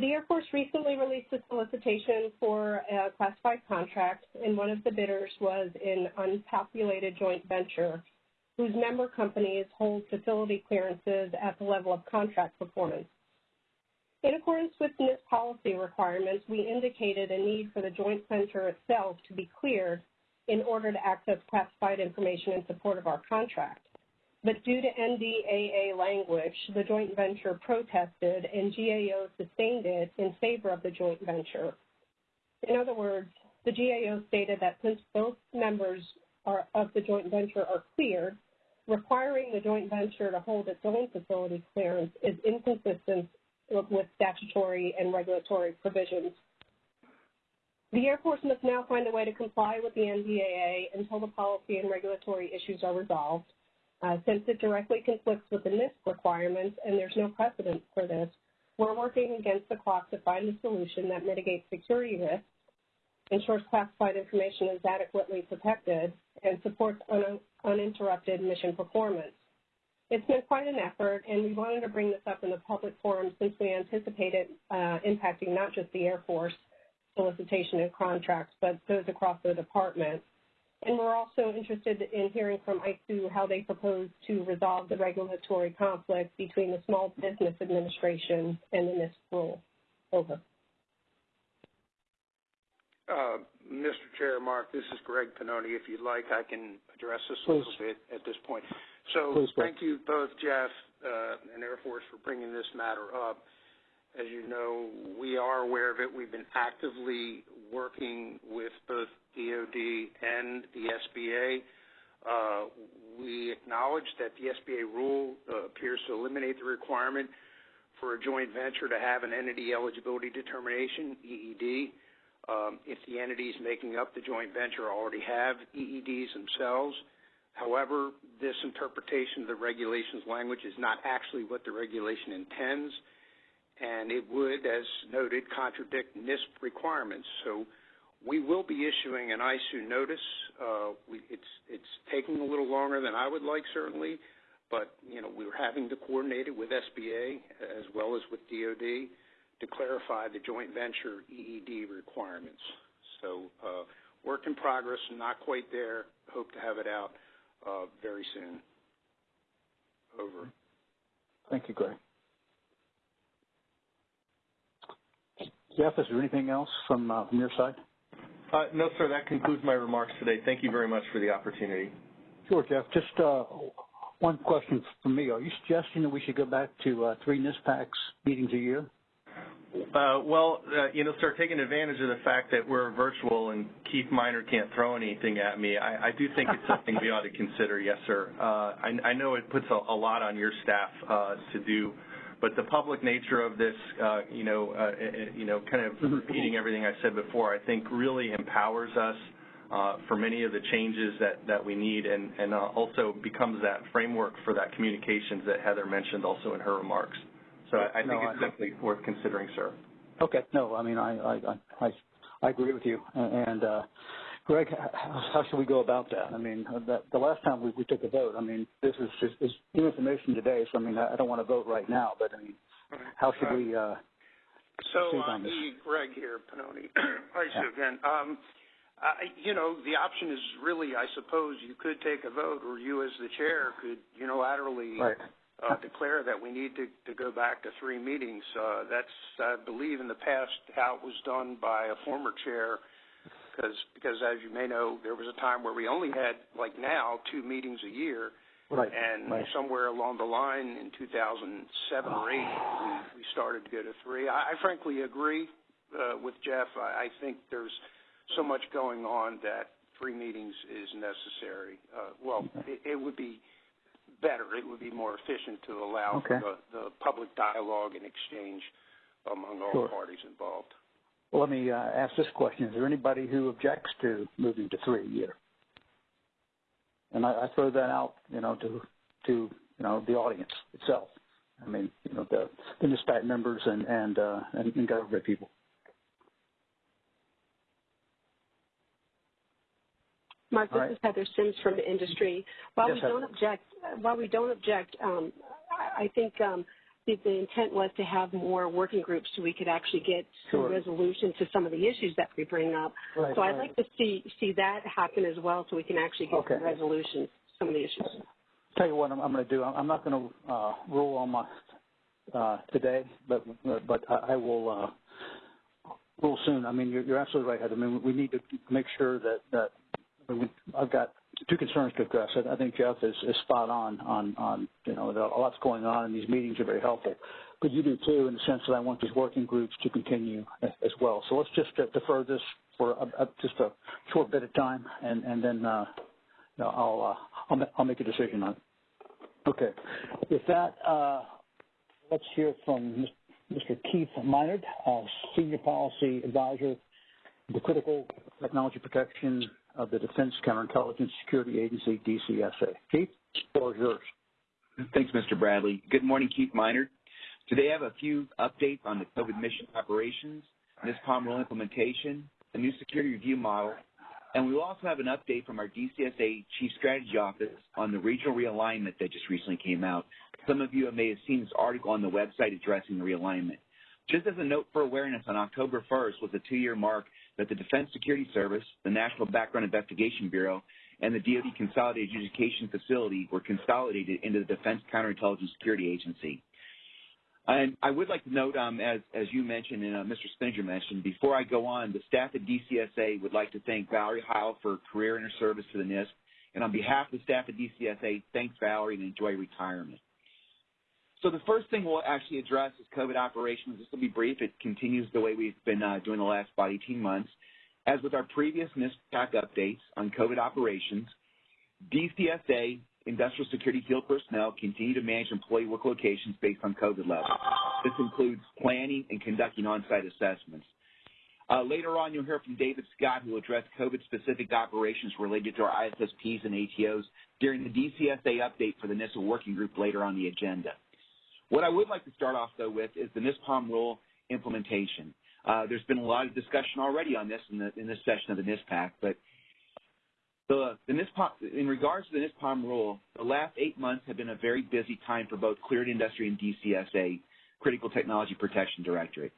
The Air Force recently released a solicitation for a classified contract, and one of the bidders was an unpopulated joint venture whose member companies hold facility clearances at the level of contract performance. In accordance with NISP policy requirements, we indicated a need for the joint venture itself to be cleared in order to access classified information in support of our contract. But due to NDAA language, the joint venture protested and GAO sustained it in favor of the joint venture. In other words, the GAO stated that since both members are, of the joint venture are cleared, requiring the joint venture to hold its own facility clearance is inconsistent with statutory and regulatory provisions. The Air Force must now find a way to comply with the NDAA until the policy and regulatory issues are resolved. Uh, since it directly conflicts with the NISP requirements and there's no precedent for this, we're working against the clock to find a solution that mitigates security risks, ensures classified information is adequately protected, and supports un uninterrupted mission performance. It's been quite an effort, and we wanted to bring this up in the public forum since we anticipate it uh, impacting not just the Air Force solicitation and contracts, but those across the department. And we're also interested in hearing from ISOO how they propose to resolve the regulatory conflict between the Small Business Administration and the NISP rule. Over. Uh, Mr. Chair, Mark, this is Greg Pannoni. If you'd like, I can address this Please. a little bit at this point. So Please, thank you both, Jeff uh, and Air Force, for bringing this matter up. As you know, we are aware of it. We've been actively working with both DOD and the SBA. Uh, we acknowledge that the SBA rule uh, appears to eliminate the requirement for a joint venture to have an entity eligibility determination, EED, um, if the entities making up the joint venture already have EEDs themselves. However, this interpretation of the regulations language is not actually what the regulation intends and it would, as noted, contradict NISP requirements. So we will be issuing an ISOO notice. Uh, we, it's it's taking a little longer than I would like, certainly, but you know we're having to coordinate it with SBA as well as with DoD to clarify the joint venture EED requirements. So uh, work in progress, not quite there. Hope to have it out uh, very soon. Over. Thank you, Greg. Jeff, is there anything else from, uh, from your side? Uh, no, sir. That concludes my remarks today. Thank you very much for the opportunity. Sure, Jeff. Just uh, one question from me. Are you suggesting that we should go back to uh, three NISPACs meetings a year? Uh, well, uh, you know, start taking advantage of the fact that we're virtual and Keith Minard can't throw anything at me. I, I do think it's something we ought to consider. Yes, sir. Uh, I, I know it puts a, a lot on your staff uh, to do the public nature of this, uh, you know, uh, you know, kind of repeating everything I said before, I think really empowers us uh, for many of the changes that, that we need and, and uh, also becomes that framework for that communications that Heather mentioned also in her remarks. So I, I think it's I, definitely worth considering, sir. Okay. No, I mean, I, I, I, I agree with you. Uh, Greg, how should we go about that? I mean, that, the last time we, we took a vote, I mean, this is just is new information today, so I mean, I, I don't want to vote right now, but I mean, how should we uh, so, uh? Greg here, Pannoni. Hi, yeah. again. Um, I, you know, the option is really, I suppose, you could take a vote, or you as the chair could unilaterally right. uh, declare that we need to, to go back to three meetings. Uh, that's, I believe, in the past how it was done by a former chair because because as you may know, there was a time where we only had like now two meetings a year, right? And right. somewhere along the line in 2007 or eight, we we started to go to three. I, I frankly agree uh, with Jeff. I, I think there's so much going on that three meetings is necessary. Uh, well, it, it would be better. It would be more efficient to allow okay. for the, the public dialogue and exchange among all sure. parties involved. Well, let me uh, ask this question. Is there anybody who objects to moving to three a year? And I, I throw that out, you know, to, to, you know, the audience itself. I mean, you know, the, the NISPAC members and, and, uh, and, and government people. Mark, this right. is Heather Sims from the industry. While yes, we don't Heather. object, while we don't object, um, I, I think um, the, the intent was to have more working groups so we could actually get sure. some resolution to some of the issues that we bring up. Right, so I'd right. like to see see that happen as well, so we can actually get okay. some resolutions to some of the issues. Tell you what I'm, I'm going to do. I'm not going to uh, rule on my uh, today, but but I, I will uh, rule soon. I mean, you're, you're absolutely right, Heather. I mean, we need to make sure that that I mean, I've got two concerns to address. I think Jeff is, is spot on on on you know a lot's going on, and these meetings are very helpful. But you do too, in the sense that I want these working groups to continue as well. So let's just uh, defer this for a, a, just a short bit of time, and and then uh, I'll, uh, I'll, I'll make a decision on it. Okay. With that, uh, let's hear from Mr. Keith Minard, uh, Senior Policy Advisor, the Critical Technology Protection of the Defense Counterintelligence Security Agency, DCSA. Keith, the floor is yours. Thanks, Mr. Bradley. Good morning, Keith Minard. Today I have a few updates on the COVID mission operations, NISPOM rule implementation, the new security review model, and we will also have an update from our DCSA Chief Strategy Office on the regional realignment that just recently came out. Some of you may have seen this article on the website addressing the realignment. Just as a note for awareness, on October 1st was the two-year mark that the Defense Security Service, the National Background Investigation Bureau, and the DoD Consolidated Adjudication Facility were consolidated into the Defense Counterintelligence Security Agency. And I would like to note, um, as, as you mentioned and uh, Mr. Spinnanger mentioned, before I go on, the staff at DCSA would like to thank Valerie Heil for her career and her service to the NISP. And on behalf of the staff at DCSA, thanks Valerie and enjoy retirement. So the first thing we'll actually address is COVID operations. This will be brief. It continues the way we've been uh, doing the last about 18 months. As with our previous NISPAC updates on COVID operations, DCSA industrial security field personnel continue to manage employee work locations based on COVID levels. This includes planning and conducting on-site assessments. Uh, later on, you'll hear from David Scott, who will address COVID-specific operations related to our ISSPs and ATOs during the DCSA update for the NISA working group later on the agenda. What I would like to start off, though, with is the NISPOM rule implementation. Uh, there's been a lot of discussion already on this in, the, in this session of the NISPAC, but the, the NISPOM, in regards to the NISPOM rule, the last eight months have been a very busy time for both cleared industry and DCSA, Critical Technology Protection Directorate.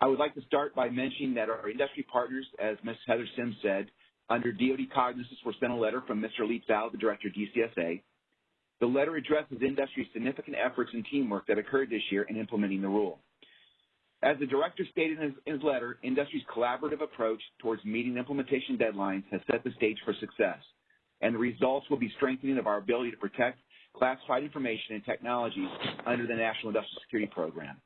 I would like to start by mentioning that our industry partners, as Ms. Heather Sims said, under DoD cognizance were sent a letter from Mr. Val, the Director of DCSA. The letter addresses industry's significant efforts and teamwork that occurred this year in implementing the rule. As the director stated in his, letter, industry's collaborative approach towards meeting implementation deadlines has set the stage for success, and the results will be strengthening of our ability to protect classified information and technologies under the National Industrial Security Program.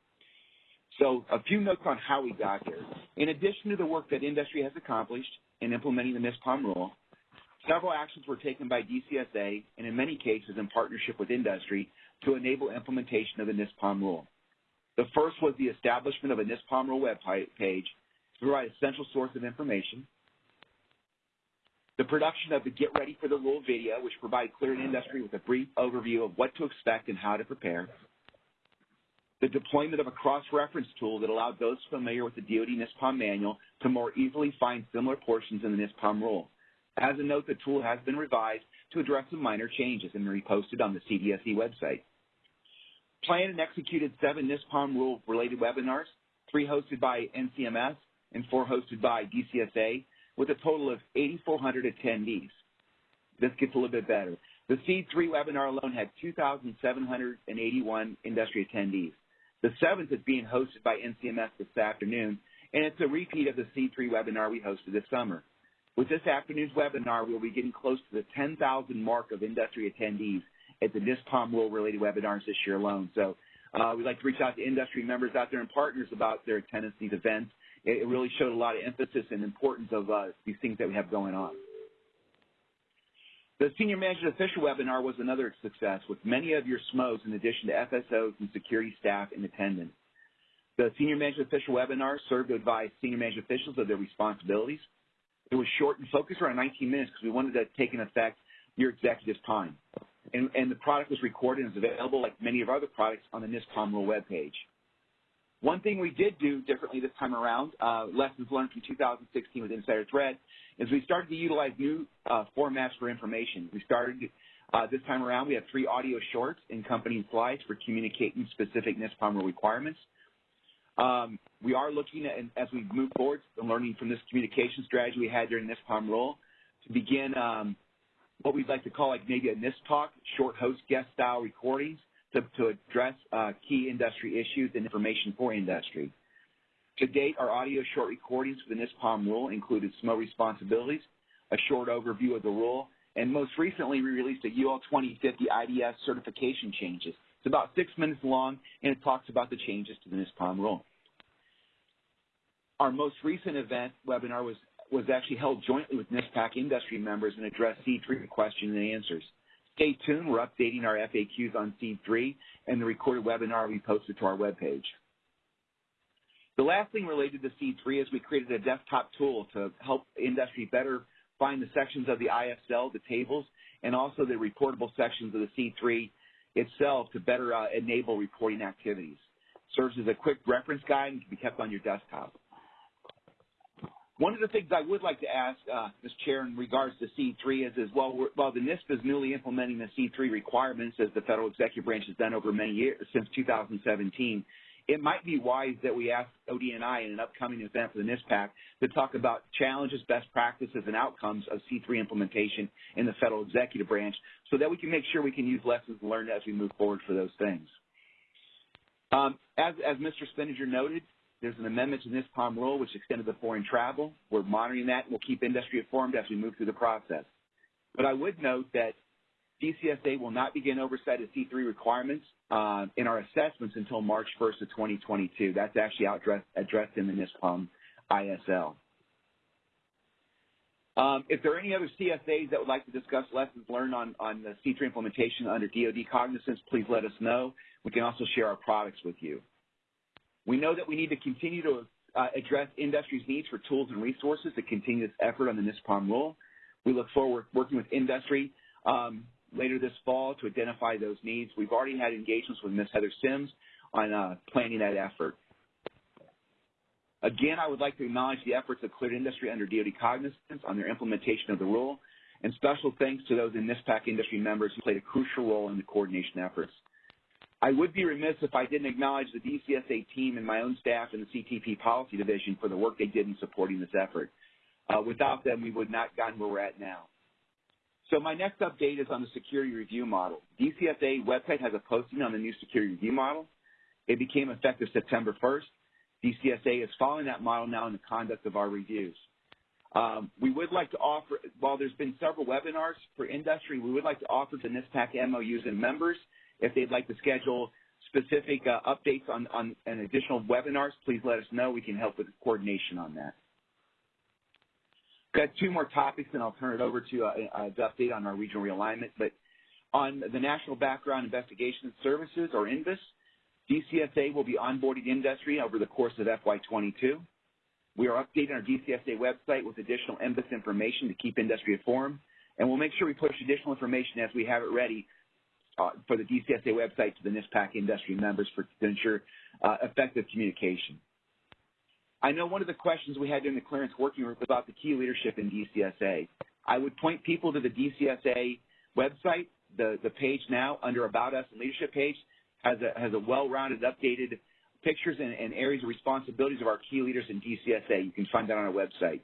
So a few notes on how we got here. In addition to the work that industry has accomplished in implementing the NISPOM rule, several actions were taken by DCSA, and in many cases in partnership with industry, to enable implementation of the NISPOM rule. The first was the establishment of a NISPOM rule web page to provide a central source of information. The production of the Get Ready for the Rule video, which provided cleared industry with a brief overview of what to expect and how to prepare. The deployment of a cross-reference tool that allowed those familiar with the DoD NISPOM manual to more easily find similar portions in the NISPOM rule. As a note, the tool has been revised to address some minor changes and reposted on the CDSE website planned and executed seven NISPOM rule-related webinars, three hosted by NCMS and four hosted by DCSA, with a total of 8,400 attendees. This gets a little bit better. The SEAD 3 webinar alone had 2,781 industry attendees. The seventh is being hosted by NCMS this afternoon, and it's a repeat of the SEAD 3 webinar we hosted this summer. With this afternoon's webinar, we'll be getting close to the 10,000 mark of industry attendees at the NISPOM rule-related webinars this year alone. So uh, we'd like to reach out to industry members out there and partners about their attendance at these events. It, really showed a lot of emphasis and importance of uh, these things that we have going on. The Senior Management Official webinar was another success with many of your SMOs in addition to FSOs and security staff in attendance. The Senior Management Official webinar served to advise senior management officials of their responsibilities. It was short and focused around 19 minutes because we wanted to take in effect your executive's time and, and the product was recorded and is available like many of our other products on the NISPOM rule webpage. One thing we did do differently this time around, uh, lessons learned from 2016 with Insider Threat, is we started to utilize new uh, formats for information. We started uh, this time around, we have three audio shorts in company slides for communicating specific NISPOM rule requirements. Um, we are looking at, as we move forward, and learning from this communication strategy we had during the NISPOM rule, to begin um, what we'd like to call like maybe a NIST talk, short host guest style recordings to, to address uh, key industry issues and information for industry. To date, our audio short recordings for the NISPOM rule included SMO responsibilities, a short overview of the rule, and most recently we released a UL 2050 IDS certification changes. It's about six minutes long, and it talks about the changes to the NISPOM rule. Our most recent event webinar was was actually held jointly with NISPAC industry members and addressed SEAD 3 questions and answers. Stay tuned. We're updating our FAQs on SEAD 3 and the recorded webinar we posted to our webpage. The last thing related to SEAD 3 is we created a desktop tool to help industry better find the sections of the ISL, the tables, and also the reportable sections of the SEAD 3 itself to better uh, enable reporting activities. Serves as a quick reference guide and can be kept on your desktop. One of the things I would like to ask, uh, Ms. Chair, in regards to SEAD 3 is, is while, while the NISP is newly implementing the SEAD 3 requirements as the federal executive branch has done over many years, since 2017, it might be wise that we ask ODNI in an upcoming event for the NISPAC to talk about challenges, best practices, and outcomes of SEAD 3 implementation in the federal executive branch so that we can make sure we can use lessons learned as we move forward for those things. Um, as, as Mr. Spinnanger noted, there's an amendment to this NISPOM rule which extended the foreign travel. We're monitoring that and we'll keep industry informed as we move through the process. But I would note that DCSA will not begin oversight of SEAD 3 requirements uh, in our assessments until March 1st of 2022. That's actually addressed, addressed in the NISPOM ISL. Um, if there are any other CSAs that would like to discuss lessons learned on, on the SEAD 3 implementation under DoD cognizance, please let us know. We can also share our products with you. We know that we need to continue to uh, address industry's needs for tools and resources to continue this effort on the NISPOM rule. We look forward to working with industry um, later this fall to identify those needs. We've already had engagements with Ms. Heather Sims on uh, planning that effort. Again, I would like to acknowledge the efforts of Cleared Industry under DoD Cognizance on their implementation of the rule, and special thanks to those in NISPAC industry members who played a crucial role in the coordination efforts. I would be remiss if I didn't acknowledge the DCSA team and my own staff in the CTP Policy Division for the work they did in supporting this effort. Uh, without them, we would not have gotten where we're at now. So my next update is on the security review model. DCSA website has a posting on the new security review model. It became effective September 1st. DCSA is following that model now in the conduct of our reviews. Um, we would like to offer, while there's been several webinars for industry, we would like to offer to NISPAC MOUs and members if they'd like to schedule specific uh, updates on, on an additional webinars, please let us know. We can help with coordination on that. Got two more topics, and I'll turn it over to uh, uh, update on our regional realignment. But on the National Background Investigation Services, or NBIS, DCSA will be onboarding industry over the course of FY22. We are updating our DCSA website with additional NBIS information to keep industry informed, and we'll make sure we push additional information as we have it ready uh, for the DCSA website to the NISPAC industry members for, to ensure uh, effective communication. I know one of the questions we had during the clearance working group was about the key leadership in DCSA. I would point people to the DCSA website. The, the page now under About Us and Leadership page has a, has a well-rounded, updated pictures and, and areas of responsibilities of our key leaders in DCSA. You can find that on our website.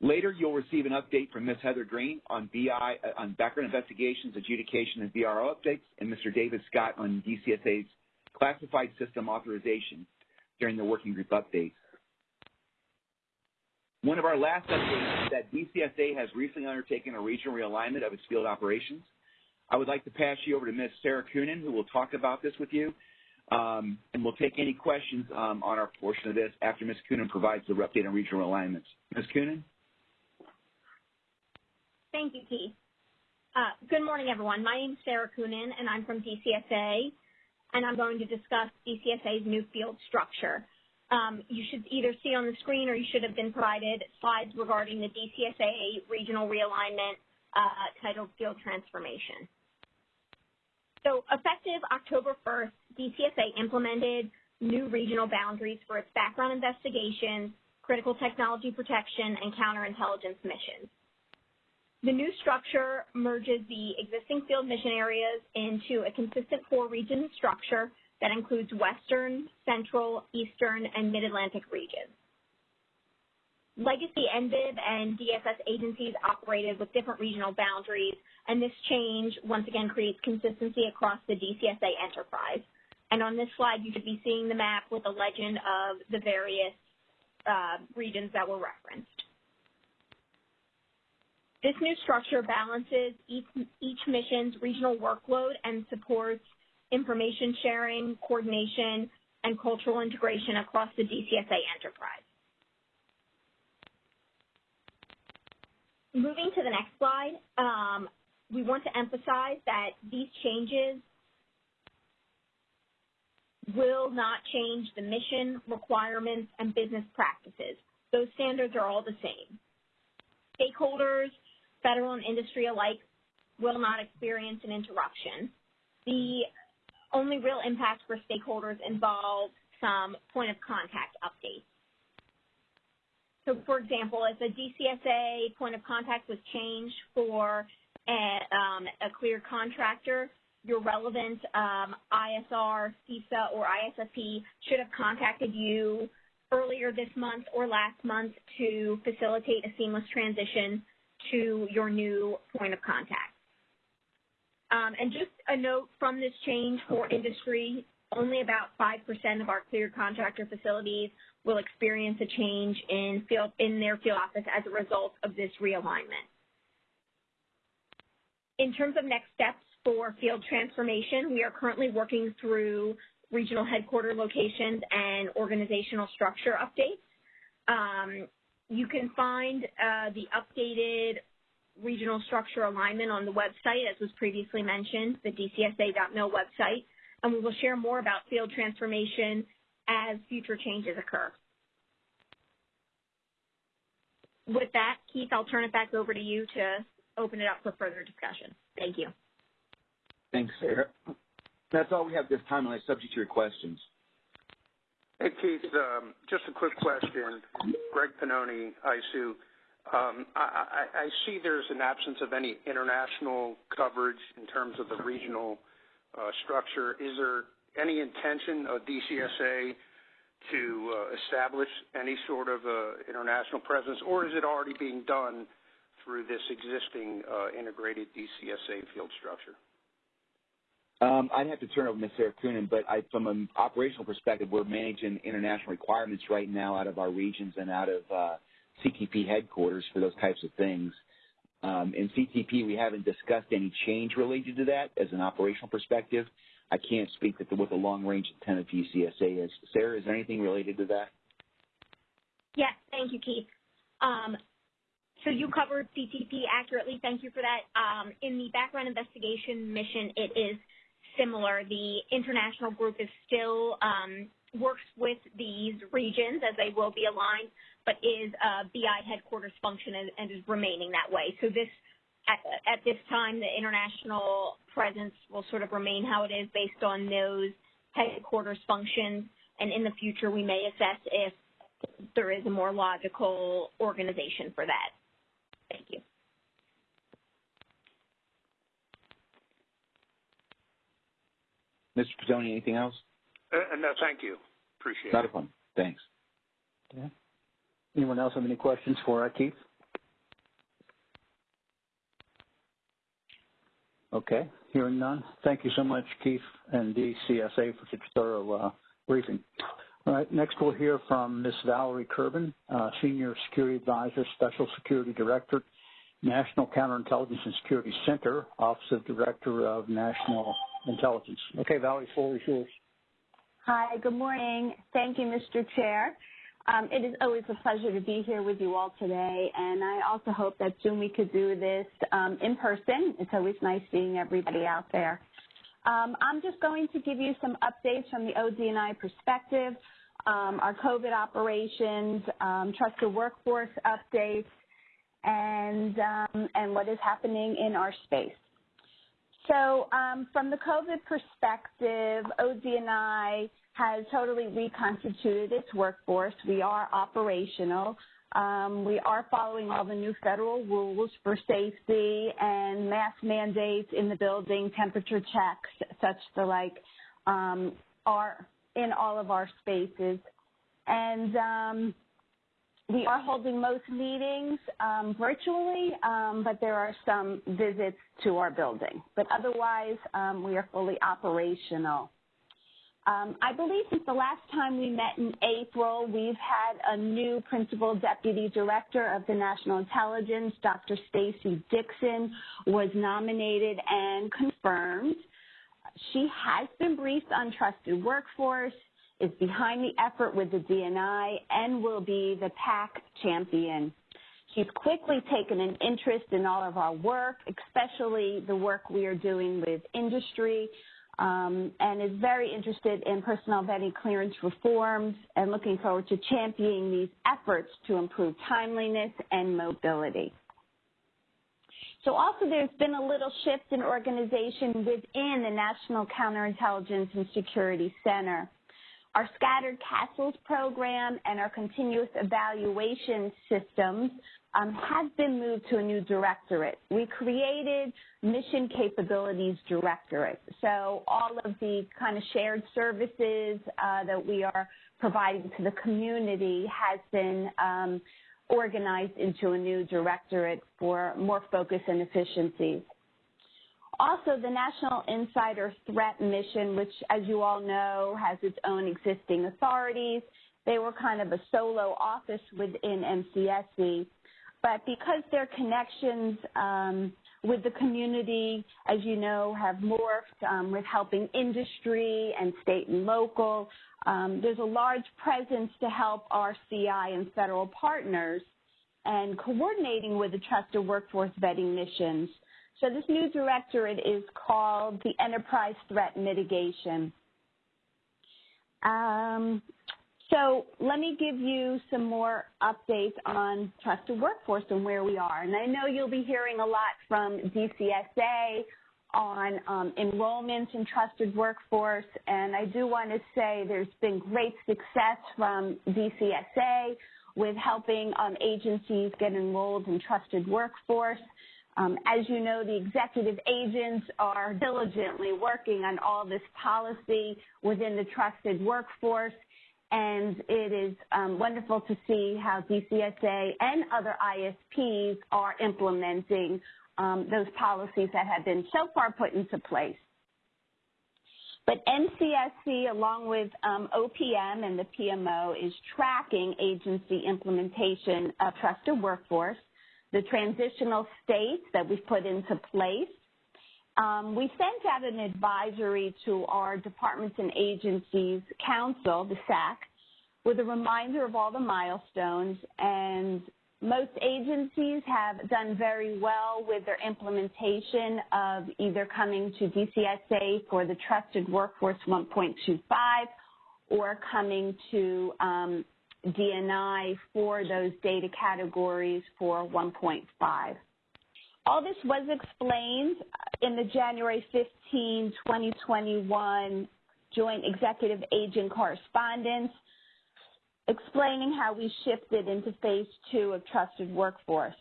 Later, you'll receive an update from Ms. Heather Green on BI, uh, on background investigations, adjudication, and VRO updates, and Mr. David Scott on DCSA's classified system authorization during the working group updates. One of our last updates is that DCSA has recently undertaken a regional realignment of its field operations. I would like to pass you over to Ms. Sarah Coonan, who will talk about this with you, um, and we'll take any questions um, on our portion of this after Ms. Coonan provides the update on regional alignments. Ms. Coonan? Thank you, Keith. Uh, good morning, everyone. My name is Sarah Coonan, and I'm from DCSA, and I'm going to discuss DCSA's new field structure. Um, you should either see on the screen or you should have been provided slides regarding the DCSA regional realignment uh, titled Field Transformation. So effective October 1st, DCSA implemented new regional boundaries for its background investigations, critical technology protection, and counterintelligence missions. The new structure merges the existing field mission areas into a consistent four-region structure that includes Western, Central, Eastern, and Mid-Atlantic regions. Legacy NBIB and DSS agencies operated with different regional boundaries, and this change once again creates consistency across the DCSA enterprise. And on this slide, you should be seeing the map with a legend of the various uh, regions that were referenced. This new structure balances each, mission's regional workload and supports information sharing, coordination, and cultural integration across the DCSA enterprise. moving to the next slide, um, we want to emphasize that these changes will not change the mission, requirements, and business practices. Those standards are all the same. Stakeholders, federal and industry alike, will not experience an interruption. The only real impact for stakeholders involves some point of contact updates. So, for example, if a DCSA point of contact was changed for a, um, a clear contractor, your relevant um, ISR, CISA, or ISSP should have contacted you earlier this month or last month to facilitate a seamless transition to your new point of contact. Um, and just a note from this change for industry, only about 5% of our cleared contractor facilities will experience a change in field in their field office as a result of this realignment. In terms of next steps for field transformation, we are currently working through regional headquarter locations and organizational structure updates. Um, you can find uh, the updated regional structure alignment on the website, as was previously mentioned, the dcsa.mil website, and we will share more about field transformation as future changes occur. With that, Keith, I'll turn it back over to you to open it up for further discussion. Thank you. Thanks, Sarah. That's all we have this time, unless subject to your questions. Hey, Keith, um, just a quick question. Greg Pannoni, ISOO. Um, I, see there's an absence of any international coverage in terms of the regional uh, structure. Is there any intention of DCSA to uh, establish any sort of uh, international presence, or is it already being done through this existing integrated DCSA field structure? Um, I'd have to turn over to Ms. Sarah Coonan, but I, from an operational perspective, we're managing international requirements right now out of our regions and out of uh, CTP headquarters for those types of things. Um, in CTP, we haven't discussed any change related to that as an operational perspective. I can't speak to what the long-range intent of DCSA is. Sarah, is there anything related to that? Yes, thank you, Keith. Um, so you covered CTP accurately. Thank you for that. Um, in the background investigation mission, it is similar. The international group is still um, works with these regions as they will be aligned, but is a BI headquarters function and, and is remaining that way. So this at, at, this time, the international presence will sort of remain how it is based on those headquarters functions. And in the future, we may assess if there is a more logical organization for that. Thank you. Mr. Pannoni, anything else? Uh, no, thank you. Appreciate Not it. a problem. Thanks. Yeah. Anyone else have any questions for uh, Keith? Okay, hearing none. Thank you so much, Keith and DCSA, for such a thorough uh, briefing. All right, next we'll hear from Ms. Valerie Kerben, uh, Senior Security Advisor, Special Security Director, National Counterintelligence and Security Center, Office of Director of National Intelligence. Okay, Valerie, floor is yours. Hi, good morning. Thank you, Mr. Chair. Um, it is always a pleasure to be here with you all today, and I also hope that soon we could do this um, in person. It's always nice seeing everybody out there. Um, I'm just going to give you some updates from the ODNI perspective, um, our COVID operations, um, trusted workforce updates, and, um, and what is happening in our space. So from the COVID perspective, ODNI has totally reconstituted its workforce. We are operational. Um, we are following all the new federal rules for safety and mask mandates in the building, temperature checks, such the like, um, are in all of our spaces. And um, we are holding most meetings um, virtually, um, but there are some visits to our building. But otherwise, um, we are fully operational. Um, I believe since the last time we met in April, we've had a new principal deputy director of the National Intelligence, Dr. Stacey Dixon, was nominated and confirmed. She has been briefed on trusted workforce, is behind the effort with the DNI, and will be the PAC champion. She's quickly taken an interest in all of our work, especially the work we are doing with industry, um, and is very interested in personnel vetting clearance reforms and looking forward to championing these efforts to improve timeliness and mobility. So also there's been a little shift in organization within the National Counterintelligence and Security Center. Our Scattered Castles program and our continuous evaluation systems um, have been moved to a new directorate. We created Mission Capabilities Directorate. So all of the kind of shared services uh, that we are providing to the community has been um, organized into a new directorate for more focus and efficiencies. Also, the National Insider Threat Mission, which, as you all know, has its own existing authorities. They were kind of a solo office within NCSC. But because their connections um, with the community, as you know, have morphed um, with helping industry and state and local, um, there's a large presence to help our CI and federal partners and coordinating with the trusted workforce vetting missions. So this new directorate is called the Enterprise Threat Mitigation. Um, so let me give you some more updates on trusted workforce and where we are. And I know you'll be hearing a lot from DCSA on um, enrollments in trusted workforce, and I do want to say there's been great success from DCSA with helping um, agencies get enrolled in trusted workforce. Um, as you know, the executive agents are diligently working on all this policy within the trusted workforce, and it is um, wonderful to see how DCSA and other ISPs are implementing um, those policies that have been so far put into place. But NCSC, along with um, OPM and the PMO, is tracking agency implementation of trusted workforce, the transitional states that we've put into place. Um, we sent out an advisory to our departments and agencies council, the SAC, with a reminder of all the milestones and most agencies have done very well with their implementation of either coming to DCSA for the Trusted Workforce 1.25 or coming to um, DNI for those data categories for 1.5. All this was explained in the January 15, 2021 Joint Executive Agent Correspondence explaining how we shifted into phase two of trusted workforce,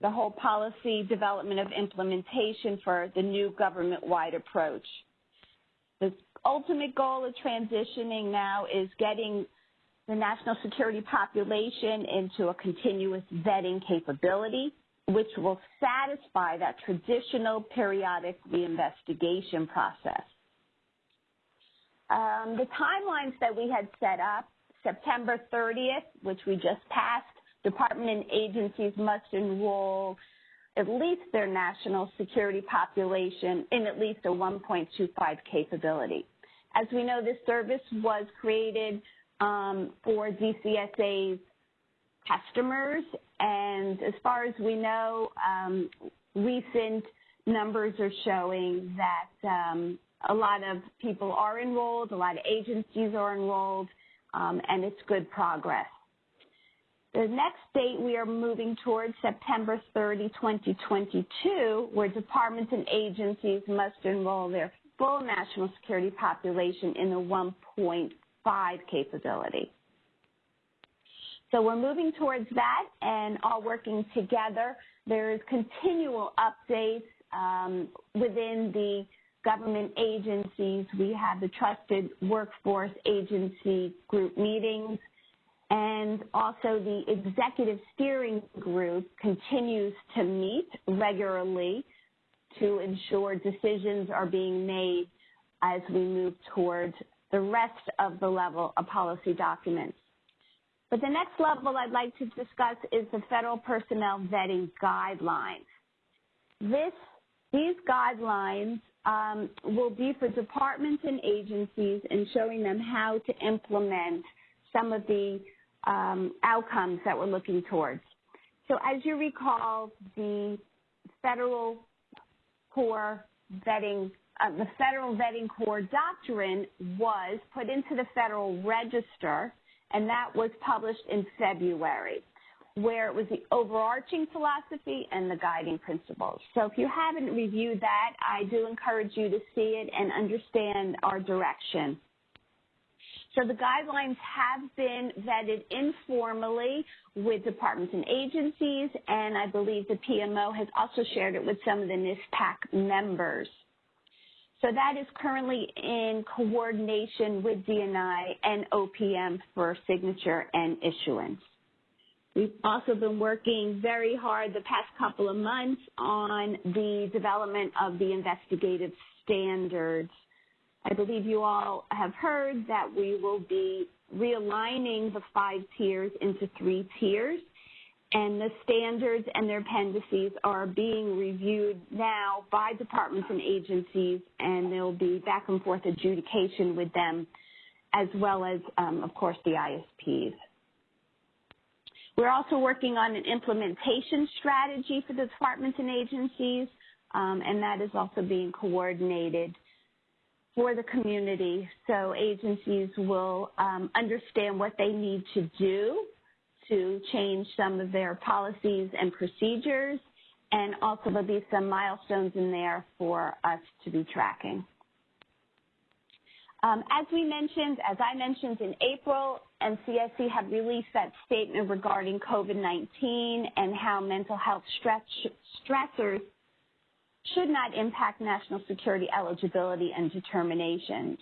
the whole policy development of implementation for the new government-wide approach. The ultimate goal of transitioning now is getting the national security population into a continuous vetting capability, which will satisfy that traditional periodic reinvestigation process. Um, the timelines that we had set up September 30th, which we just passed, department and agencies must enroll at least their national security population in at least a 1.25 capability. As we know, this service was created um, for DCSA's customers, and as far as we know, um, recent numbers are showing that um, a lot of people are enrolled, a lot of agencies are enrolled, um, and it's good progress. The next date we are moving towards September 30, 2022, where departments and agencies must enroll their full national security population in the 1.5 capability. So we're moving towards that and all working together. There is continual updates um, within the government agencies. We have the Trusted Workforce Agency group meetings, and also the Executive Steering Group continues to meet regularly to ensure decisions are being made as we move towards the rest of the level of policy documents. But the next level I'd like to discuss is the Federal Personnel Vetting Guidelines. This, these guidelines um, will be for departments and agencies and showing them how to implement some of the um, outcomes that we're looking towards. So as you recall, the federal core vetting, uh, the federal vetting core doctrine was put into the Federal Register, and that was published in February, where it was the overarching philosophy and the guiding principles. So if you haven't reviewed that, I do encourage you to see it and understand our direction. So the guidelines have been vetted informally with departments and agencies, and I believe the PMO has also shared it with some of the NISPAC members. So that is currently in coordination with DNI and OPM for signature and issuance. We've also been working very hard the past couple of months on the development of the investigative standards I believe you all have heard that we will be realigning the five tiers into three tiers, and the standards and their appendices are being reviewed now by departments and agencies, and there will be back and forth adjudication with them, as well as, um, of course, the ISPs. We're also working on an implementation strategy for the departments and agencies, um, and that is also being coordinated for the community so agencies will um, understand what they need to do to change some of their policies and procedures and also there'll be some milestones in there for us to be tracking. Um, as we mentioned, as I mentioned in April, NCSC had released that statement regarding COVID-19 and how mental health stress, stressors should not impact national security eligibility and determinations.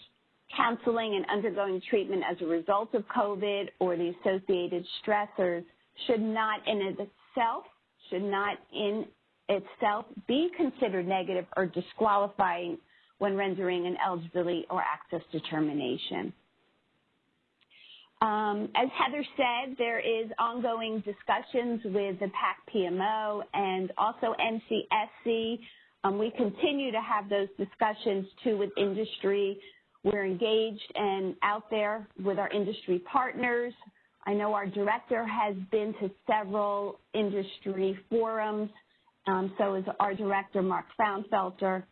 Counseling and undergoing treatment as a result of COVID or the associated stressors should not in itself, should not in itself be considered negative or disqualifying when rendering an eligibility or access determination. Um, as Heather said, there is ongoing discussions with the PAC PMO and also NCSC um, we continue to have those discussions too with industry. We're engaged and out there with our industry partners. I know our director has been to several industry forums. Um, so is our director, Mark Frownfelter.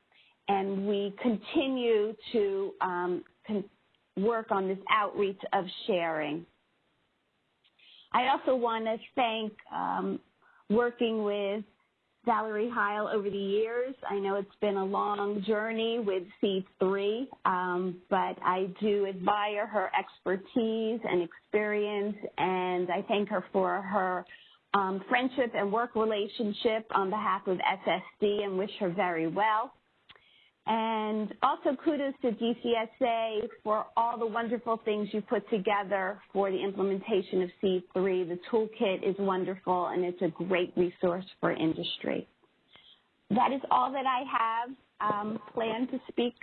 And we continue to um, con work on this outreach of sharing. I also want to thank um, working with Valerie Heil over the years. I know it's been a long journey with C3, um, but I do admire her expertise and experience, and I thank her for her um, friendship and work relationship on behalf of SSD and wish her very well. And also kudos to DCSA for all the wonderful things you put together for the implementation of C3. The toolkit is wonderful and it's a great resource for industry. That is all that I have um, planned to speak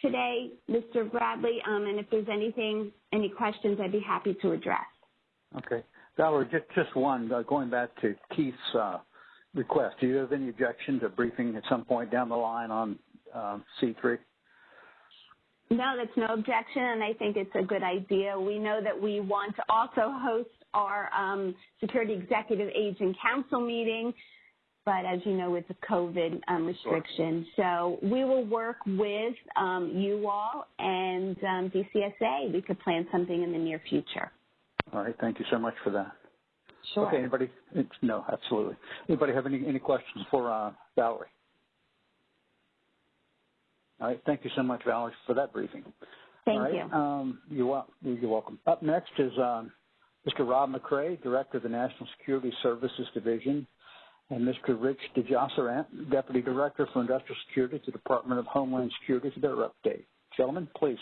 today, Mr. Bradley, um, and if there's anything, any questions, I'd be happy to address. Okay. Valerie, just, just one, uh, going back to Keith's uh, request, do you have any objection to briefing at some point down the line on um, C3? No, that's no objection, and I think it's a good idea. We know that we want to also host our um, Security Executive Agent Council meeting, but as you know, with the COVID um, restrictions. Sure. So we will work with um, you all and um, DCSA. We could plan something in the near future. All right. Thank you so much for that. Sure. Okay. Anybody? No, absolutely. Anybody have any, any questions for uh, Valerie? All right. Thank you so much, Valerie, for that briefing. Thank All right. you. Um, you're, you're welcome. Up next is um, Mr. Rob McCray, Director of the National Security Services Division, and Mr. Rich DeJausserand, Deputy Director for Industrial Security at the Department of Homeland Security for their update. Gentlemen, please.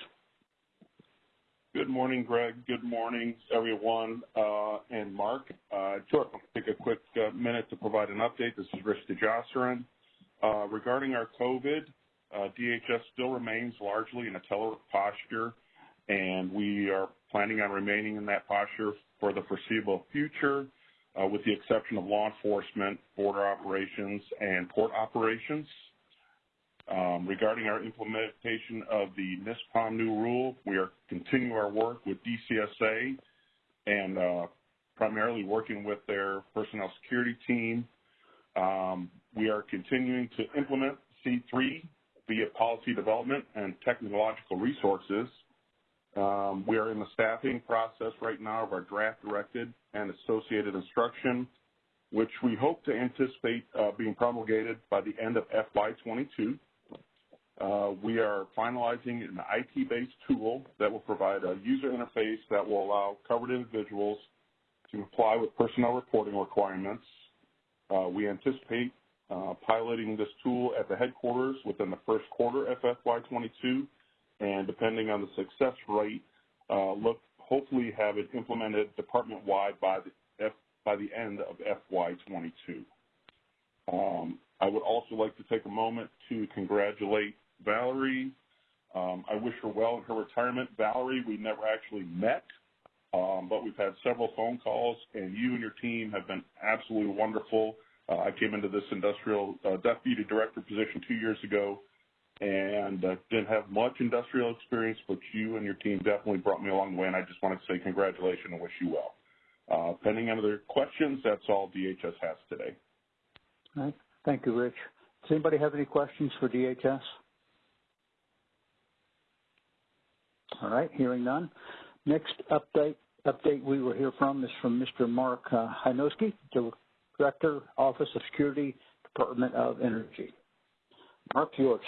Good morning, Greg. Good morning, everyone, uh, and Mark. Uh, sure. Take a quick uh, minute to provide an update. This is Rich DeJausserand. Uh, regarding our COVID, DHS still remains largely in a telework posture, and we are planning on remaining in that posture for the foreseeable future uh, with the exception of law enforcement, border operations, and port operations. Um, regarding our implementation of the NISPOM new rule, we are continuing our work with DCSA and uh, primarily working with their personnel security team. Um, we are continuing to implement C3 via policy development and technological resources. Um, we are in the staffing process right now of our draft directed and associated instruction, which we hope to anticipate uh, being promulgated by the end of FY22. Uh, we are finalizing an IT-based tool that will provide a user interface that will allow covered individuals to comply with personnel reporting requirements. Uh, we anticipate piloting this tool at the headquarters within the first quarter of FY22, and depending on the success rate, uh, look hopefully have it implemented department-wide by the F, by the end of FY22. Um, I would also like to take a moment to congratulate Valerie. Um, I wish her well in her retirement. Valerie, we never actually met, um, but we've had several phone calls, and you and your team have been absolutely wonderful. Uh, I came into this industrial uh, deputy director position two years ago and uh, didn't have much industrial experience, but you and your team definitely brought me along the way, and I just wanted to say congratulations and wish you well. Uh, pending any other questions, that's all DHS has today. All right. Thank you, Rich. Does anybody have any questions for DHS? All right, hearing none. Next update update we will hear from is from Mr. Mark uh, Hynoski, Director, Office of Security, Department of Energy. Mark, yours.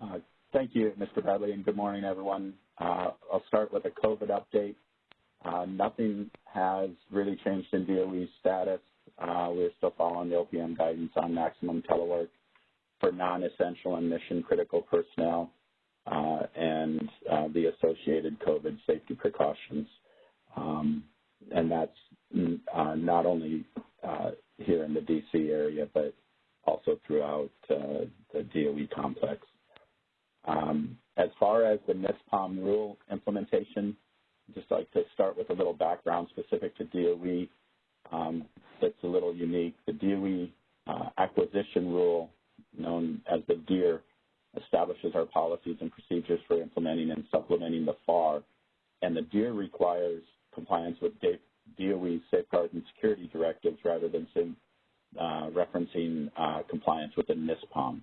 Uh, thank you, Mr. Bradley, and good morning, everyone. Uh, I'll start with a COVID update. Uh, nothing has really changed in DOE's status. Uh, we're still following the OPM guidance on maximum telework for non-essential and mission-critical personnel uh, and uh, the associated COVID safety precautions. Um, and that's uh, not only uh, here in the DC area, but also throughout uh, the DOE complex. Um, as far as the NISPOM rule implementation, I'd just like to start with a little background specific to DOE um, that's a little unique. The DOE uh, acquisition rule, known as the DEAR, establishes our policies and procedures for implementing and supplementing the FAR, and the DEAR requires compliance with DOE safeguard and security directives rather than uh, referencing uh, compliance with the NISPOM.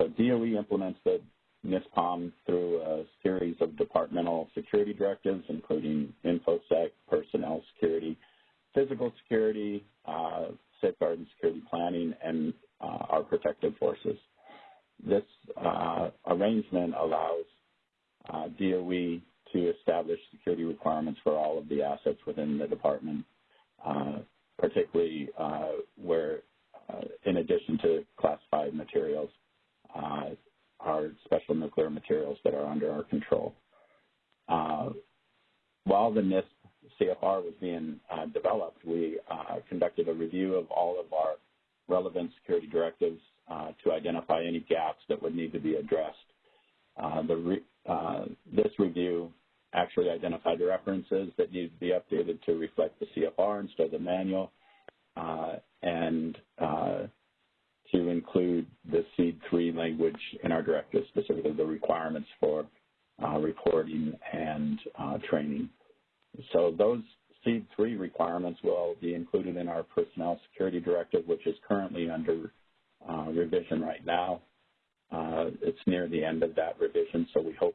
So DOE implements the NISPOM through a series of departmental security directives, including InfoSec, personnel security, physical security, uh, safeguard and security planning, and uh, our protective forces. This uh, arrangement allows uh, DOE to establish security requirements for all of the assets within the department, uh, particularly uh, where, uh, in addition to classified materials, uh, are special nuclear materials that are under our control. Uh, while the NIST CFR was being developed, we conducted a review of all of our relevant security directives to identify any gaps that would need to be addressed. Uh, re uh, this review actually identified the references that need to be updated to reflect the CFR instead of the manual, uh, and uh, to include the SEAD 3 language in our directive, specifically the requirements for uh, reporting and uh, training. So those SEAD 3 requirements will be included in our personnel security directive, which is currently under revision right now. Uh, it's near the end of that revision, so we hope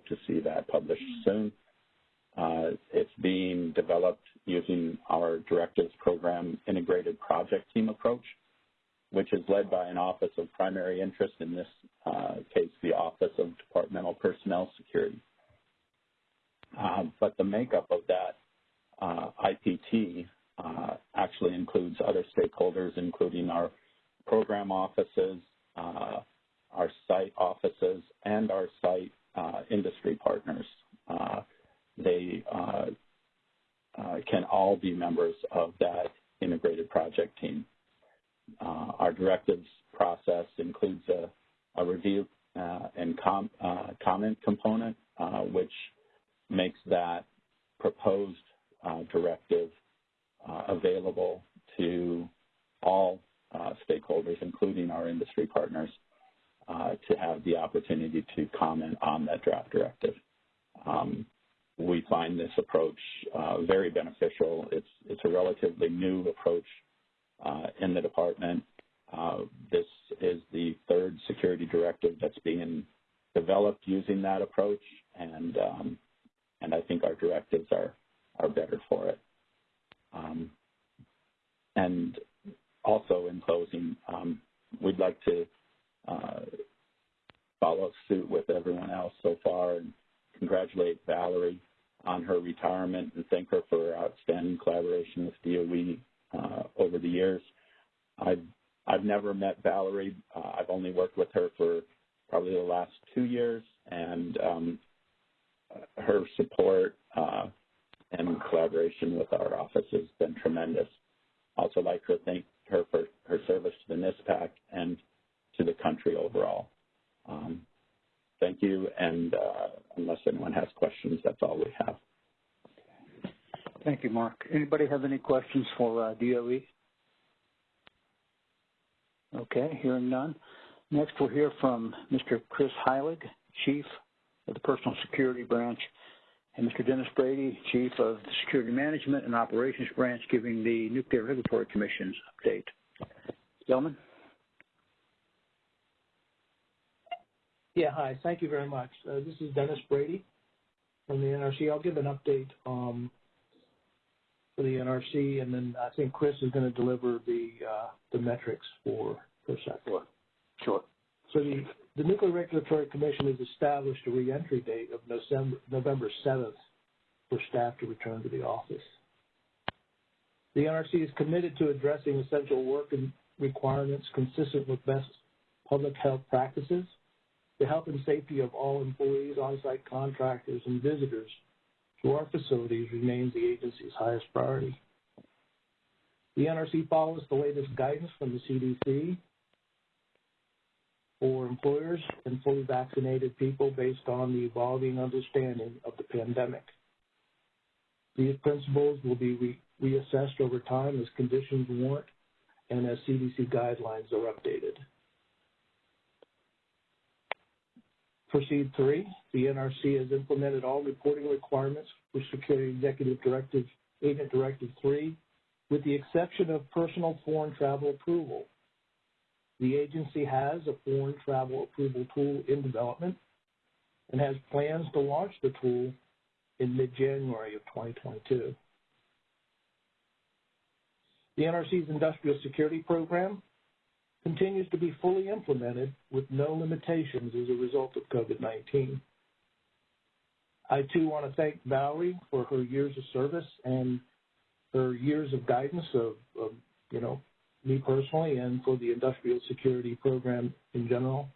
questions for uh, DOE? Okay, hearing none. Next, we'll hear from Mr. Chris Heilig, Chief of the Personal Security Branch, and Mr. Dennis Brady, Chief of the Security Management and Operations Branch, giving the Nuclear Regulatory Commission's update. Gentlemen? Yeah, hi. Thank you very much. Uh, this is Dennis Brady from the NRC. I'll give an update um, NRC, and then I think Chris is going to deliver the uh, the metrics for for. Sure. Sure. So the, the Nuclear Regulatory Commission has established a reentry date of November, November 7th for staff to return to the office. The NRC is committed to addressing essential work and requirements consistent with best public health practices. The health and safety of all employees, on-site contractors, and visitors to our facilities remains the agency's highest priority. The NRC follows the latest guidance from the CDC for employers and fully vaccinated people based on the evolving understanding of the pandemic. These principles will be re reassessed over time as conditions warrant and as CDC guidelines are updated. Proceed three, the NRC has implemented all reporting requirements for Security Executive Directive, Agent Directive 3, with the exception of personal foreign travel approval. The agency has a foreign travel approval tool in development and has plans to launch the tool in mid-January of 2022. The NRC's industrial security program continues to be fully implemented with no limitations as a result of COVID-19. I too want to thank Valerie for her years of service and her years of guidance of, of you know, me personally and for the industrial security program in general.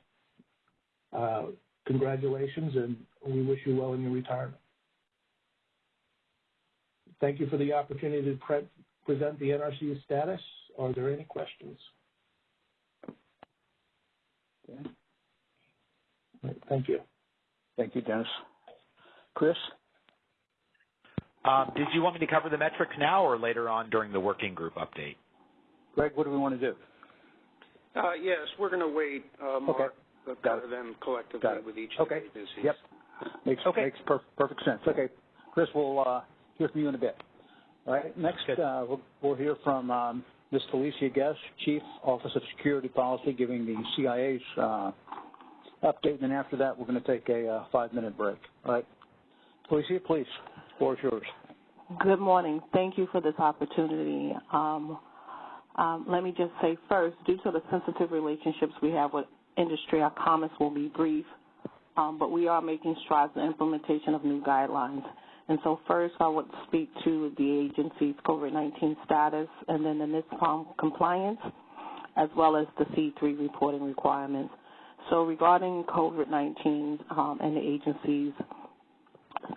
Uh, congratulations, and we wish you well in your retirement. Thank you for the opportunity to pre present the NRC status. Are there any questions? Okay. Right, thank you. Thank you, Dennis. Chris? Um, did you want me to cover the metrics now or later on during the working group update? Greg, what do we want to do? Uh, yes, we're going to wait, uh, Mark, okay. Got it. them collectively with each okay. of the agencies. Yep. Makes, okay. makes per perfect sense. Okay. Chris, we'll uh, hear from you in a bit. All right. Next, uh, we'll, we'll, hear from um, Ms. Felicia Guest, Chief Office of Security Policy, giving the CIA's uh, update. And then after that, we're going to take a uh, five-minute break. All right. Felicia, please. Floor is yours. Good morning. Thank you for this opportunity. Um, um, let me just say first, due to the sensitive relationships we have with industry, our comments will be brief, um, but we are making strides in implementation of new guidelines. And so first, I would speak to the agency's COVID-19 status and then the NISPOM compliance, as well as the C3 reporting requirements. So regarding COVID-19 um, and the agency's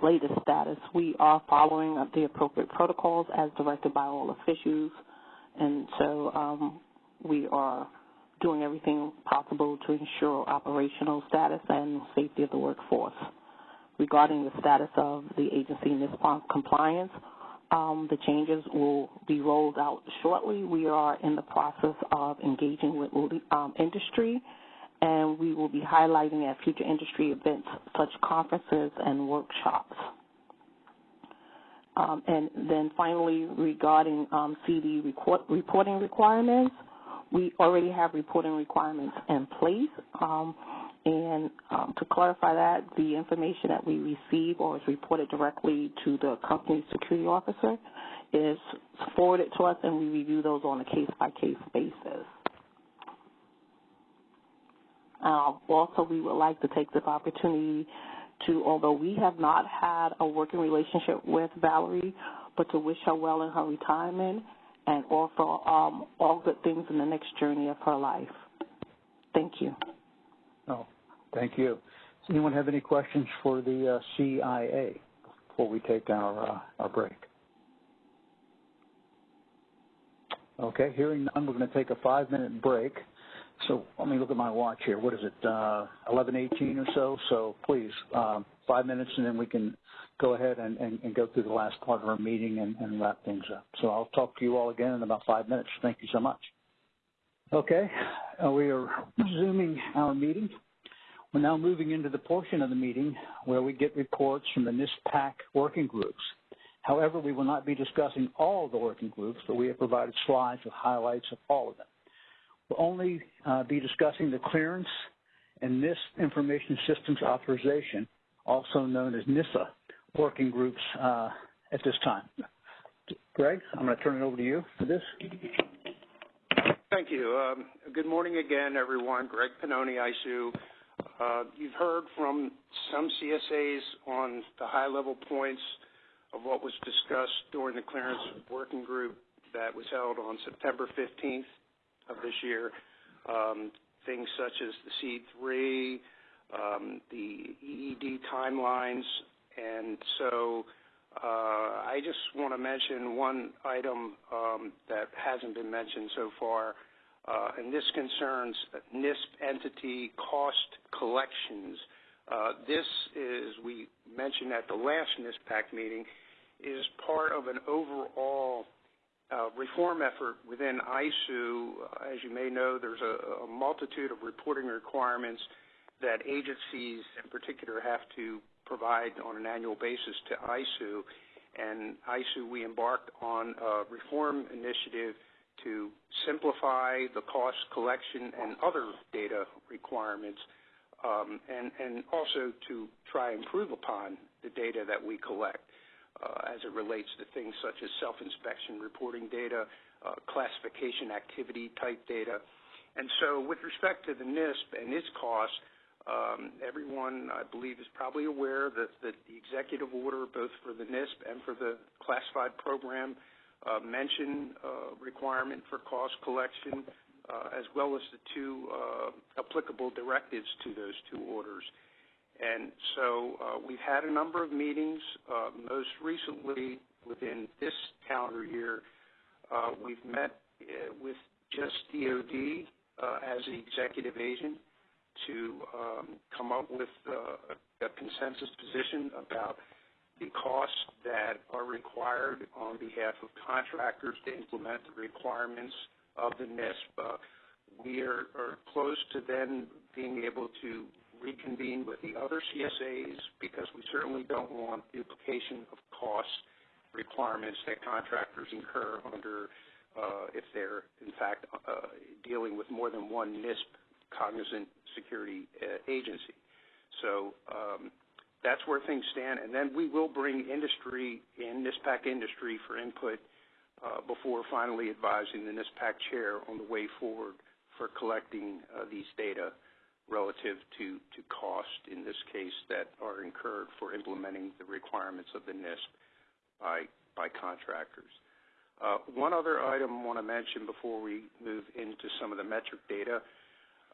latest status, we are following the appropriate protocols as directed by all officials and so um, we are doing everything possible to ensure operational status and safety of the workforce. Regarding the status of the agency NISPOM compliance, um, the changes will be rolled out shortly. We are in the process of engaging with um, industry, and we will be highlighting at future industry events such conferences and workshops. Um, and then finally, regarding um, CD record, reporting requirements, we already have reporting requirements in place. Um, and um, to clarify that, the information that we receive or is reported directly to the company's security officer is forwarded to us, and we review those on a case-by-case basis. Uh, also, we would like to take this opportunity to, although we have not had a working relationship with Valerie, but to wish her well in her retirement and offer um, all good things in the next journey of her life. Thank you. Oh, thank you. Does anyone have any questions for the uh, CIA before we take our, uh, our break? Okay, hearing none, we're going to take a five-minute break. So let me look at my watch here. What is it, uh, 11:18 or so? So please, um, five minutes, and then we can go ahead and, and, and go through the last part of our meeting and, and wrap things up. So I'll talk to you all again in about five minutes. Thank you so much. Okay, uh, we are resuming our meeting. We're now moving into the portion of the meeting where we get reports from the NISPAC working groups. However, we will not be discussing all of the working groups, but we have provided slides with highlights of all of them. We'll only uh, be discussing the clearance and NISP Information Systems Authorization, also known as NISA, working groups uh, at this time. Greg, I'm going to turn it over to you for this. Thank you. Um, good morning again, everyone. Greg Pannoni, ISOO. Uh, you've heard from some CSAs on the high-level points of what was discussed during the clearance working group that was held on September 15th of this year. Um, things such as the C3, um, the EED timelines, and so uh, I just want to mention one item um, that hasn't been mentioned so far, uh, and this concerns NISP entity cost collections. Uh, this is, we mentioned at the last NISPAC meeting, is part of an overall reform effort within ISOO. As you may know, there's a, multitude of reporting requirements that agencies in particular have to provide on an annual basis to. And ISOO, we embarked on a reform initiative to simplify the cost collection and other data requirements, um, and, and also to try and improve upon the data that we collect uh, as it relates to things such as self-inspection reporting data, uh, classification activity type data. And so with respect to the NISP and its costs, um, everyone, I believe, is probably aware that, the executive order, both for the NISP and for the classified program, uh, mention uh, requirement for cost collection, uh, as well as the two uh, applicable directives to those two orders. And so uh, we've had a number of meetings. Uh, most recently, within this calendar year, uh, we've met with just DOD as the executive agent to um, come up with a consensus position about the costs that are required on behalf of contractors to implement the requirements of the NISP. we are close to then being able to reconvene with the other CSAs because we certainly don't want duplication of cost requirements that contractors incur under uh, if they're in fact uh, dealing with more than one NISP cognizant security uh, agency. So um, that's where things stand. And then we will bring industry in, NISPAC industry, for input before finally advising the NISPAC chair on the way forward for collecting these data relative to, to cost, in this case, that are incurred for implementing the requirements of the NISP by, by contractors. Uh, one other item I want to mention before we move into some of the metric data.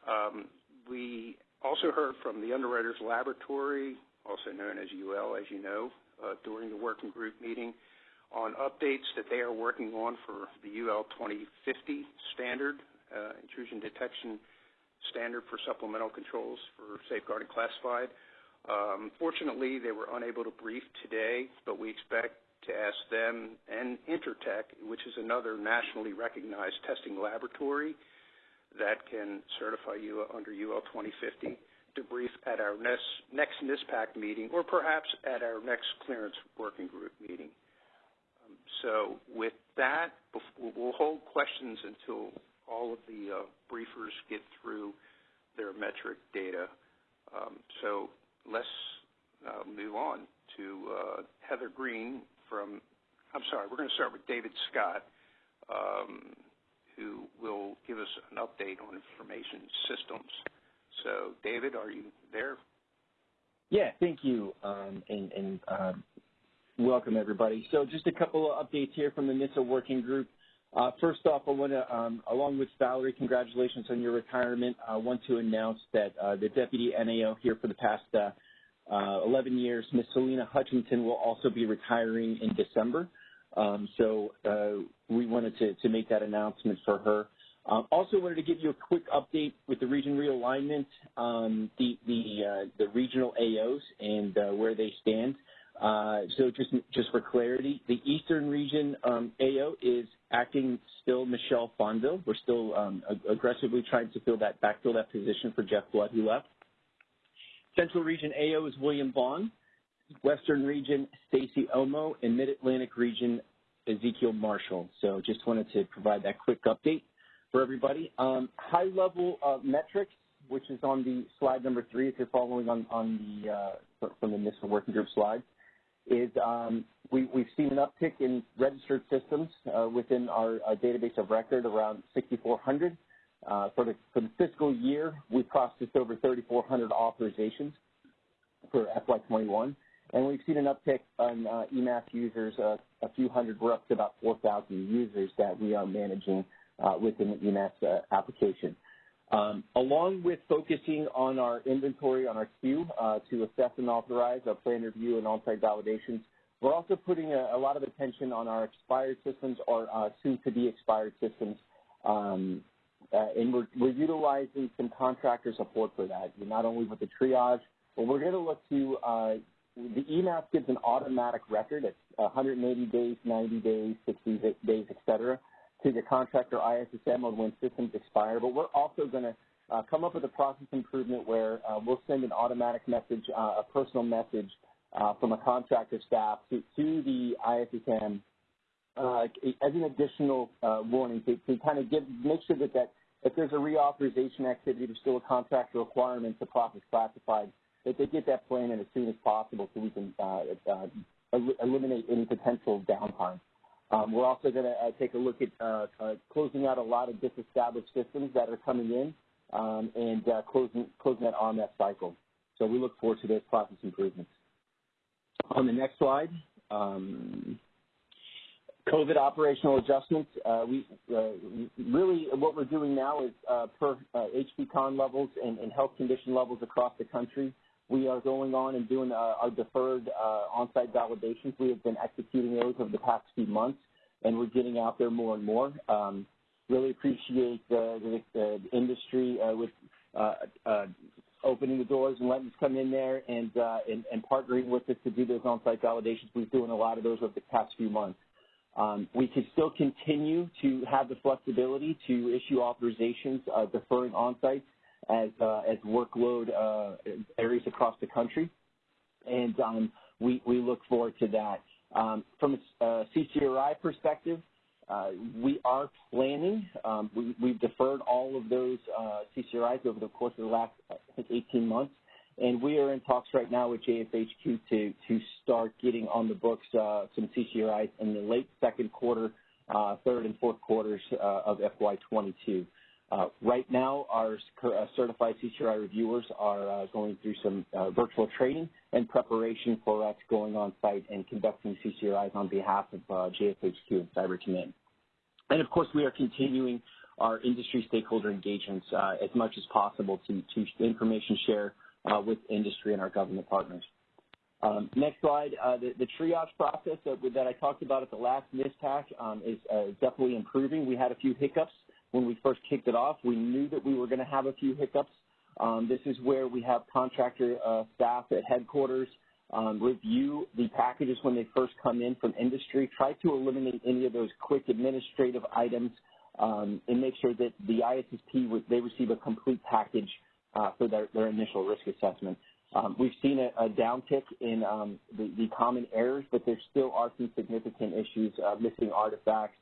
Um, we also heard from the Underwriters Laboratory, also known as UL, as you know, uh, during the working group meeting on updates that they are working on for the UL 2050 standard, uh, intrusion detection standard for supplemental controls for safeguarding classified. Um, fortunately, they were unable to brief today, but we expect to ask them and Intertek, which is another nationally recognized testing laboratory that can certify you under UL 2050, to brief at our next, next NISPAC meeting or perhaps at our next clearance working group meeting. Um, so with that, we'll hold questions until all of the uh, briefers get through their metric data. Um, so let's uh, move on to uh, Heather Green from, I'm sorry, we're going to start with David Scott, um, who will give us an update on information systems. So David, are you there? Yeah, thank you, um, and, welcome everybody. So just a couple of updates here from the NISA working group. Uh, first off, I want to, um, along with Valerie, congratulations on your retirement. I want to announce that uh, the deputy NAO here for the past uh, uh, 11 years, Ms. Selena Hutchinson, will also be retiring in December. Um, so uh, we wanted to, to, make that announcement for her. Um, also wanted to give you a quick update with the region realignment, um, the the, uh, the regional AOs and where they stand. Uh, so just just for clarity, the Eastern Region um, AO is acting still Michelle Fonville. We're still um, aggressively trying to fill that backfill that position for Jeff Blood, who left. Central Region AO is William Vaughn. Western Region, Stacy Omo, and Mid-Atlantic Region, Ezekiel Marshall. So just wanted to provide that quick update for everybody. Um, high-level uh, metrics, which is on the slide number three, if you're following on, on the uh, from the NISA working group slide, is um, we, have seen an uptick in registered systems uh, within our uh, database of record around 6,400. Uh, for, the, for the fiscal year, we processed over 3,400 authorizations for FY21, and we've seen an uptick on uh, eMASS users, uh, a few hundred. We're up to about 4,000 users that we are managing uh, within the eMASS uh, application. Um, along with focusing on our inventory on our queue uh, to assess and authorize our plan review and on-site validations, we're also putting a, a, lot of attention on our expired systems or uh, soon-to-be expired systems. Um, uh, and we're, we're, utilizing some contractor support for that, not only with the triage, but we're going to look to, uh, the eMASS gives an automatic record. It's 180 days, 90 days, 60 days, et cetera to the contractor ISSM on when systems expire, but we're also going to uh, come up with a process improvement where uh, we'll send an automatic message, uh, a personal message uh, from a contractor staff to, to the ISSM uh, as an additional uh, warning to, to, kind of give, make sure that, that if there's a reauthorization activity, there's still a contractor requirement to process classified, that they get that plan in as soon as possible so we can eliminate any potential downtime. Um, we're also going to uh, take a look at uh, uh, closing out a lot of disestablished systems that are coming in um, and uh, closing, closing that RMF cycle. So we look forward to those process improvements. On the next slide, um, COVID operational adjustments. Uh, we uh, really what we're doing now is per HPCON levels and, and health condition levels across the country. We are going on and doing uh, our deferred uh, on-site validations. We have been executing those over the past few months, and we're getting out there more and more. Um, really appreciate the, the, the industry uh, with uh, uh, opening the doors and letting us come in there and, uh, and, and partnering with us to do those on-site validations. We've been doing a lot of those over the past few months. Um, we can still continue to have the flexibility to issue authorizations deferring on-sites as uh, as workload uh, varies across the country, and um, we we look forward to that. Um, from a uh, CCRI perspective, uh, we are planning. Um, we, we've deferred all of those uh, CCRIs over the course of the last I think 18 months, and we are in talks right now with JFHQ to to start getting on the books uh, some CCRIs in the late second quarter, uh, third and fourth quarters uh, of FY22. Uh, right now, our uh, certified CCRI reviewers are uh, going through some uh, virtual training and preparation for us going on site and conducting CCRIs on behalf of uh, JFHQ and Cyber Command. And of course, we are continuing our industry stakeholder engagements uh, as much as possible to, to information share with industry and our government partners. Um, next slide. uh, The, the, triage process that, that, I talked about at the last NISPAC um, is uh, definitely improving. We had a few hiccups when we first kicked it off. We knew that we were going to have a few hiccups. Um, this is where we have contractor uh, staff at headquarters um, review the packages when they first come in from industry, try to eliminate any of those quick administrative items, um, and make sure that the ISSP, they receive a complete package uh, for their, their, initial risk assessment. Um, we've seen a, a downtick in um, the, the, common errors, but there still are some significant issues, uh, missing artifacts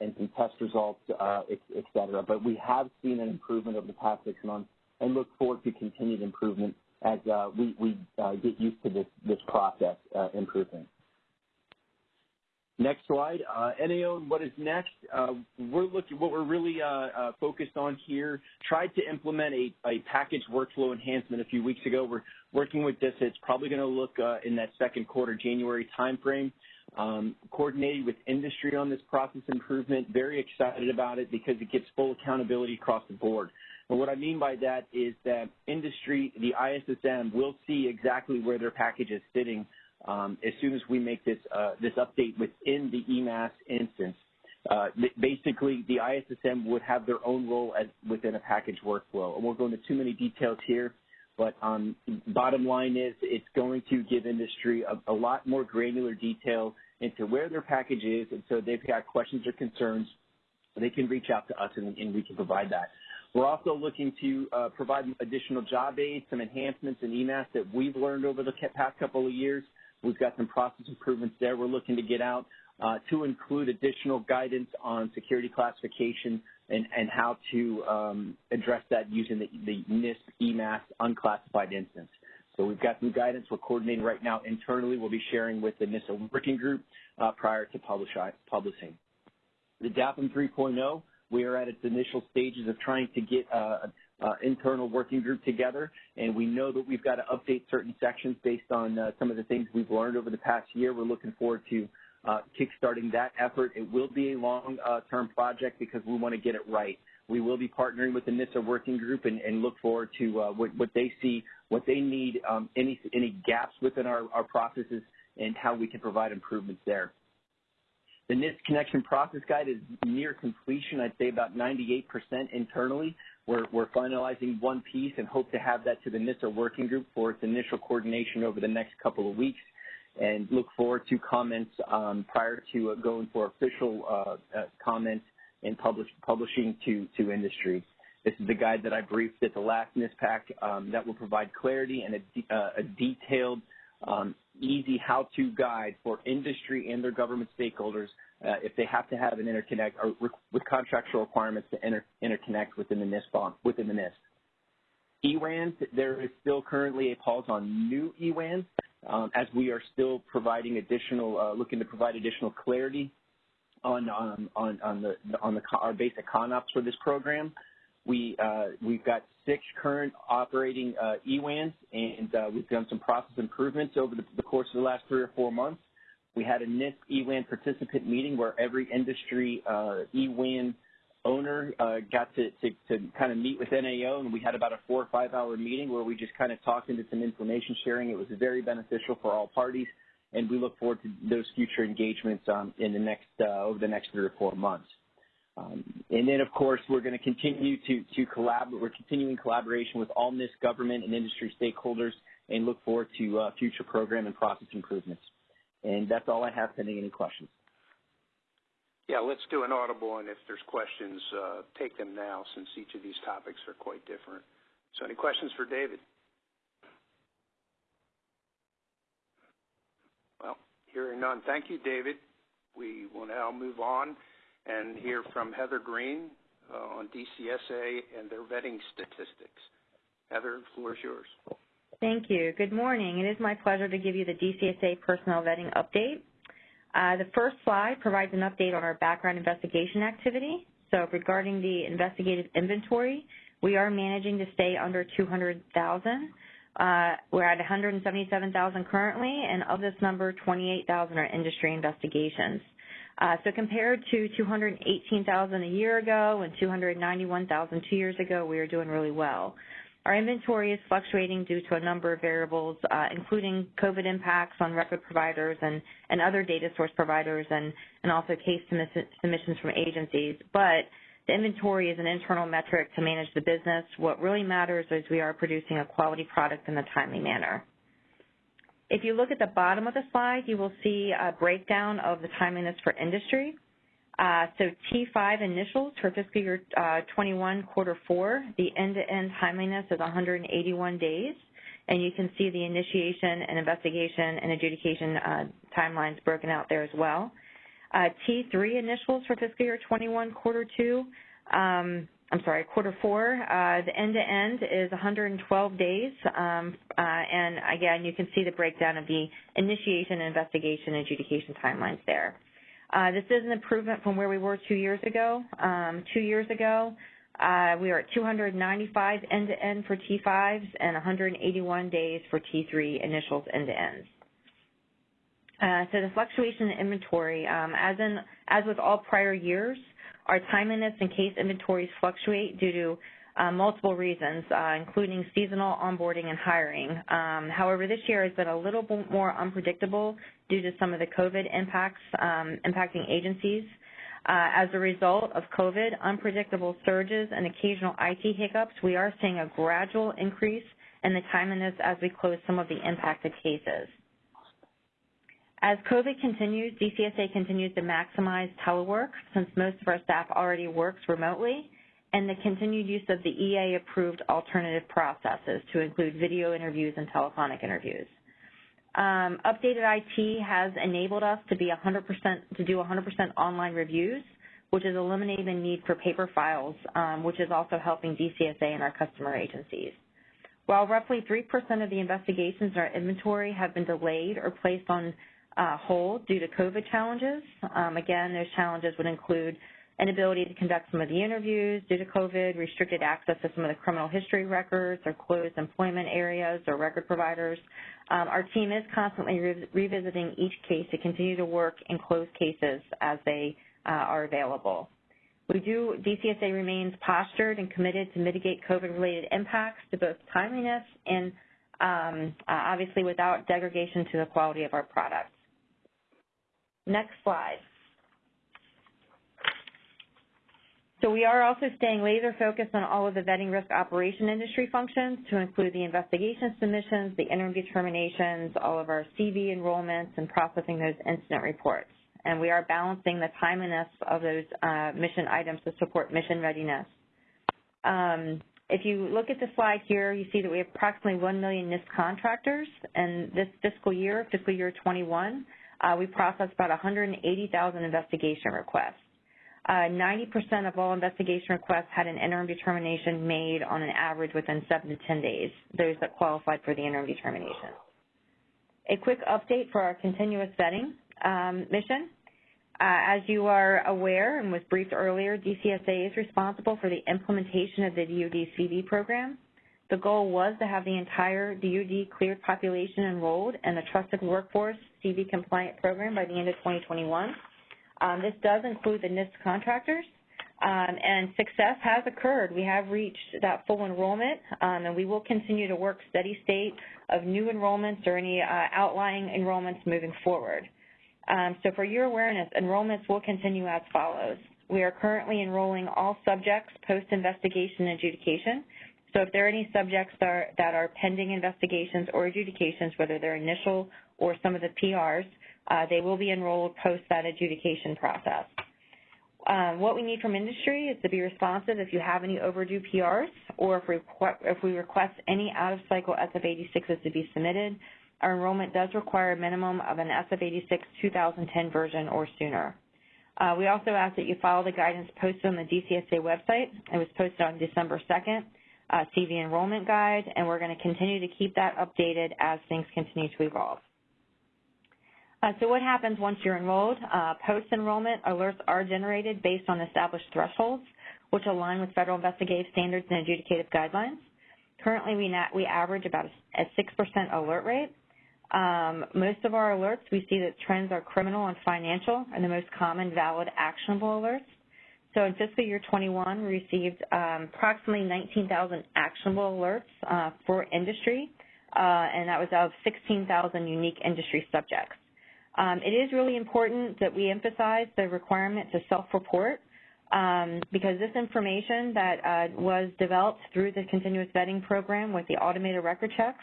and some test results, uh, et, et, cetera. But we have seen an improvement over the past six months and look forward to continued improvement as uh, we, we uh, get used to this, this process uh, improvement. Next slide. Uh, NAO and what is next? Uh, we're looking, what we're really uh, uh, focused on here, tried to implement a, a package workflow enhancement a few weeks ago. We're working with this. It's probably going to look uh, in that second quarter, January timeframe. Um, coordinated with industry on this process improvement. Very excited about it because it gets full accountability across the board. And what I mean by that is that industry, the ISSM, will see exactly where their package is sitting um, as soon as we make this uh, this update within the eMASS instance. Uh, basically, the ISSM would have their own role as within a package workflow. And we'll go into too many details here, but um, bottom line is it's going to give industry a, a, lot more granular detail into where their package is, and so they've got questions or concerns, they can reach out to us and, and we can provide that. We're also looking to uh, provide additional job aids, some enhancements in eMASS that we've learned over the past couple of years We've got some process improvements there we're looking to get out uh, to include additional guidance on security classification and, and how to um, address that using the, the NISP eMASS unclassified instance. So we've got some guidance we're coordinating right now internally. We'll be sharing with the NISA working group uh, prior to publish, publishing. The DAAPM 3.0, we are at its initial stages of trying to get uh, uh, internal working group together, and we know that we've got to update certain sections based on uh, some of the things we've learned over the past year. We're looking forward to uh, kickstarting that effort. It will be a long-term uh, project because we want to get it right. We will be partnering with the NISA working group and, and look forward to uh, what, what, they see, what they need, um, any, any gaps within our, our processes, and how we can provide improvements there. The NISP connection process guide is near completion. I'd say about 98% internally. We're, we're finalizing one piece and hope to have that to the NISA working group for its initial coordination over the next couple of weeks and look forward to comments um, prior to uh, going for official uh, uh, comments and publish, publishing to, to industry. This is the guide that I briefed at the last NISPAC um, that will provide clarity and a, uh, a detailed, um, easy how-to guide for industry and their government stakeholders uh, if they have to have an interconnect or with contractual requirements to inter interconnect within the NISP within the NISP. EWANs, there is still currently a pause on new EWANs as we are still providing additional, uh, looking to provide additional clarity on um, on on the on the our basic CONOPS for this program. We uh, we've got six current operating uh, EWANs, and uh, we've done some process improvements over the, the course of the last three or four months. We had a NISP EWAN participant meeting where every industry uh, EWAN owner uh, got to, to, to, kind of meet with NAO, and we had about a four or five hour meeting where we just kind of talked into some information sharing. It was very beneficial for all parties, and we look forward to those future engagements um, in the next uh, over the next three or four months. Um, and then, of course, we're going to continue to to collaborate. We're continuing collaboration with all NISP government and industry stakeholders, and look forward to uh, future program and process improvements. And that's all I have pending any questions. Yeah, let's do an audible, and if there's questions, uh, take them now since each of these topics are quite different. So any questions for David? Well, hearing none. Thank you, David. We will now move on and hear from Heather Green uh, on DCSA and their vetting statistics. Heather, the floor is yours. Thank you. Good morning. It is my pleasure to give you the DCSA personnel vetting update. Uh, the first slide provides an update on our background investigation activity. So regarding the investigative inventory, we are managing to stay under 200,000. Uh, we're at 177,000 currently, and of this number, 28,000 are industry investigations. Uh, so compared to 218,000 a year ago and 291,000 two years ago, we are doing really well. Our inventory is fluctuating due to a number of variables, uh, including COVID impacts on record providers and, and other data source providers and, and also case submissions from agencies. But the inventory is an internal metric to manage the business. What really matters is we are producing a quality product in a timely manner. If you look at the bottom of the slide, you will see a breakdown of the timeliness for industry. Uh, so T5 initials for fiscal year uh, 21 quarter four, the end-to-end timeliness is 181 days. and you can see the initiation and investigation and adjudication uh, timelines broken out there as well. Uh, T3 initials for fiscal year 21 quarter two, um, I'm sorry, quarter four, uh, the end-to-end is 112 days, um, uh, and again, you can see the breakdown of the initiation, investigation, adjudication timelines there. Uh, this is an improvement from where we were two years ago. Um, two years ago, uh, we were at 295 end-to-end for T5s and 181 days for T3 initials end-to-ends. Uh, so the fluctuation in inventory, um, as in as with all prior years, our timeliness and case inventories fluctuate due to multiple reasons, uh, including seasonal onboarding and hiring. Um, however, this year has been a little bit more unpredictable due to some of the COVID impacts um, impacting agencies. Uh, as a result of COVID, unpredictable surges, and occasional IT hiccups, we are seeing a gradual increase in the timeliness as we close some of the impacted cases. As COVID continues, DCSA continues to maximize telework since most of our staff already works remotely, and the continued use of the EA-approved alternative processes to include video interviews and telephonic interviews. Um, updated IT has enabled us to be 100% to do 100% online reviews, which is eliminating the need for paper files, um, which is also helping DCSA and our customer agencies. While roughly 3% of the investigations in our inventory have been delayed or placed on uh, hold due to COVID challenges, um, again, those challenges would include inability to conduct some of the interviews due to COVID, restricted access to some of the criminal history records or closed employment areas or record providers. Um, our team is constantly re revisiting each case to continue to work in closed cases as they uh, are available. We do, DCSA remains postured and committed to mitigate COVID-related impacts to both timeliness and um, uh, obviously without degradation to the quality of our products. Next slide. So we are also staying laser focused on all of the vetting risk operation industry functions to include the investigation submissions, the interim determinations, all of our CV enrollments, and processing those incident reports. And we are balancing the timeliness of those uh, mission items to support mission readiness. Um, if you look at the slide here, you see that we have approximately 1 million NISP contractors, and this fiscal year, fiscal year 21, uh, we processed about 180,000 investigation requests. 90% uh, of all investigation requests had an interim determination made on an average within 7 to 10 days, those that qualified for the interim determination. A quick update for our continuous vetting um, mission. Uh, as you are aware and was briefed earlier, DCSA is responsible for the implementation of the DoD CV program. The goal was to have the entire DoD cleared population enrolled in the Trusted Workforce CV compliant program by the end of 2021. Um, this does include the NISP contractors, um, and success has occurred. We have reached that full enrollment, um, and we will continue to work steady state of new enrollments or any uh, outlying enrollments moving forward. Um, so for your awareness, enrollments will continue as follows. We are currently enrolling all subjects post-investigation adjudication. So if there are any subjects that are, that are pending investigations or adjudications, whether they're initial or some of the PRs, they will be enrolled post that adjudication process. Um, what we need from industry is to be responsive if you have any overdue PRs or if we, if we request any out-of-cycle SF-86s to be submitted. Our enrollment does require a minimum of an SF-86 2010 version or sooner. Uh, we also ask that you follow the guidance posted on the DCSA website. It was posted on December 2nd, uh, CV enrollment guide, and we're going to continue to keep that updated as things continue to evolve. Uh, so what happens once you're enrolled? Uh, Post-enrollment alerts are generated based on established thresholds, which align with federal investigative standards and adjudicative guidelines. Currently, we, not, we average about a 6% alert rate. Um, most of our alerts, we see that trends are criminal and financial and the most common valid actionable alerts. So in fiscal year 21, we received um, approximately 19,000 actionable alerts uh, for industry, uh, and that was of 16,000 unique industry subjects. Um, it is really important that we emphasize the requirement to self-report um, because this information that uh, was developed through the continuous vetting program with the automated record checks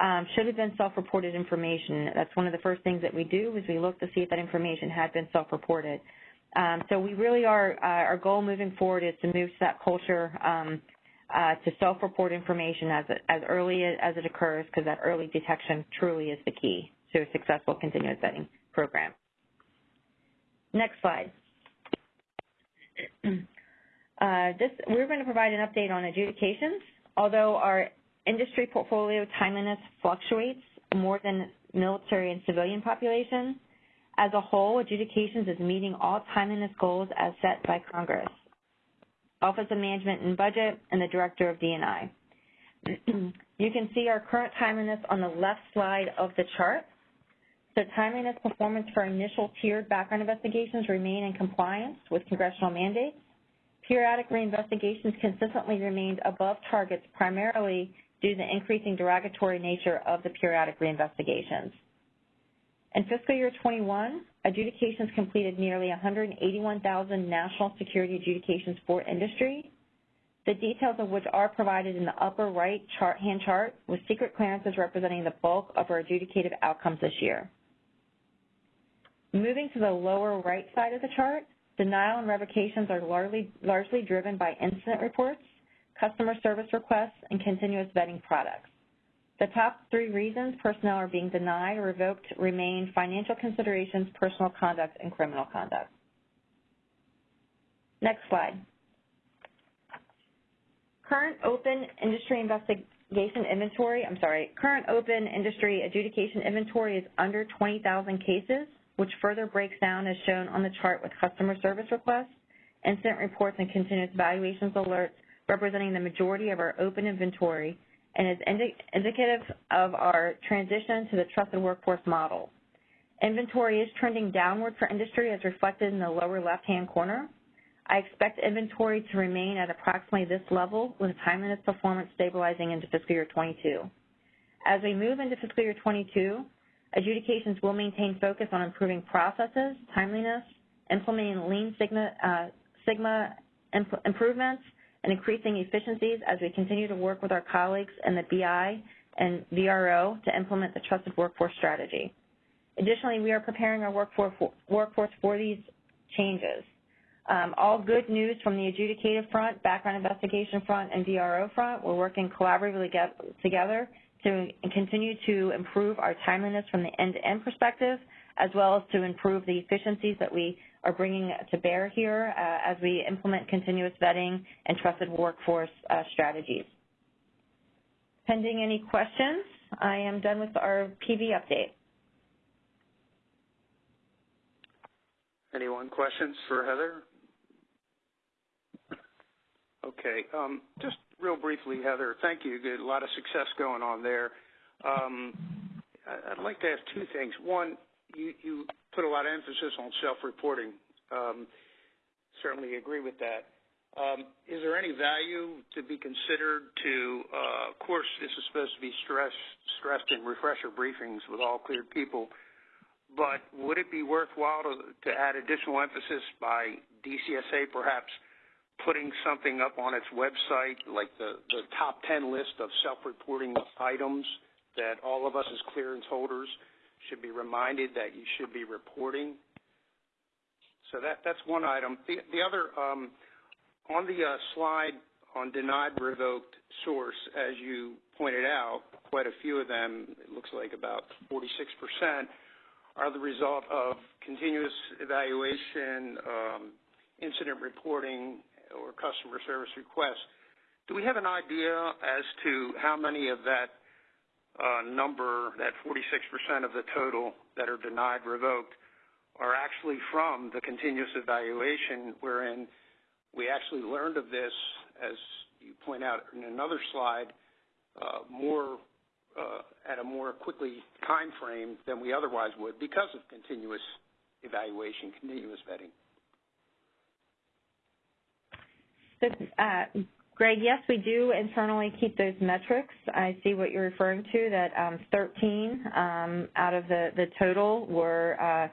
um, should have been self-reported information. That's one of the first things that we do is we look to see if that information had been self-reported. Um, so we really are, uh, our goal moving forward is to move to that culture um, uh, to self-report information as, as early as it occurs because that early detection truly is the key to a successful continuous vetting program. Next slide. Uh, this, we're going to provide an update on adjudications. Although our industry portfolio timeliness fluctuates more than military and civilian populations, as a whole, adjudications is meeting all timeliness goals as set by Congress. Office of Management and Budget, and the Director of DNI. you can see our current timeliness on the left slide of the chart. So timeliness performance for initial tiered background investigations remain in compliance with congressional mandates. Periodic reinvestigations consistently remained above targets primarily due to the increasing derogatory nature of the periodic reinvestigations. In fiscal year 21, adjudications completed nearly 181,000 national security adjudications for industry, the details of which are provided in the upper right chart, hand chart, with secret clearances representing the bulk of our adjudicated outcomes this year. Moving to the lower right side of the chart, denial and revocations are largely, largely driven by incident reports, customer service requests, and continuous vetting products. The top three reasons personnel are being denied or revoked remain financial considerations, personal conduct, and criminal conduct. Next slide. Current open industry investigation inventory, I'm sorry, current open industry adjudication inventory is under 20,000 cases, which further breaks down as shown on the chart with customer service requests, incident reports, and continuous evaluations alerts representing the majority of our open inventory and is indi indicative of our transition to the trusted workforce model. Inventory is trending downward for industry as reflected in the lower left-hand corner. I expect inventory to remain at approximately this level with timeliness performance stabilizing into fiscal year 22. As we move into fiscal year 22, adjudications will maintain focus on improving processes, timeliness, implementing Lean Sigma, uh, Sigma imp improvements, and increasing efficiencies as we continue to work with our colleagues in the BI and VRO to implement the trusted workforce strategy. Additionally, we are preparing our workforce for these changes. Um, all good news from the adjudicative front, background investigation front, and VRO front. We're working collaboratively together to continue to improve our timeliness from the end-to-end -end perspective, as well as to improve the efficiencies that we are bringing to bear here uh, as we implement continuous vetting and trusted workforce uh, strategies. Pending any questions, I am done with our PV update. Anyone questions for Heather? Okay, um, just real briefly, Heather, thank you. Good, a lot of success going on there. Um, I'd like to ask two things. One, you, put a lot of emphasis on self-reporting. Um, certainly agree with that. Um, is there any value to be considered to, uh, of course, this is supposed to be stress, stressed in refresher briefings with all cleared people, but would it be worthwhile to add additional emphasis by DCSA perhaps putting something up on its website, like the, the top 10 list of self-reporting items that all of us as clearance holders should be reminded that you should be reporting. So that that's one item. The the other um, on the uh, slide on denied revoked source, as you pointed out, quite a few of them, it looks like about 46%, are the result of continuous evaluation, um, incident reporting, or customer service requests. Do we have an idea as to how many of that uh, number, that 46% of the total that are denied revoked, are actually from the continuous evaluation, wherein we actually learned of this, as you point out in another slide, uh, more uh, at a more quickly time frame than we otherwise would because of continuous evaluation, continuous vetting. So, uh, Greg, yes, we do internally keep those metrics. I see what you're referring to, that um, 13 um, out of the, the total were uh,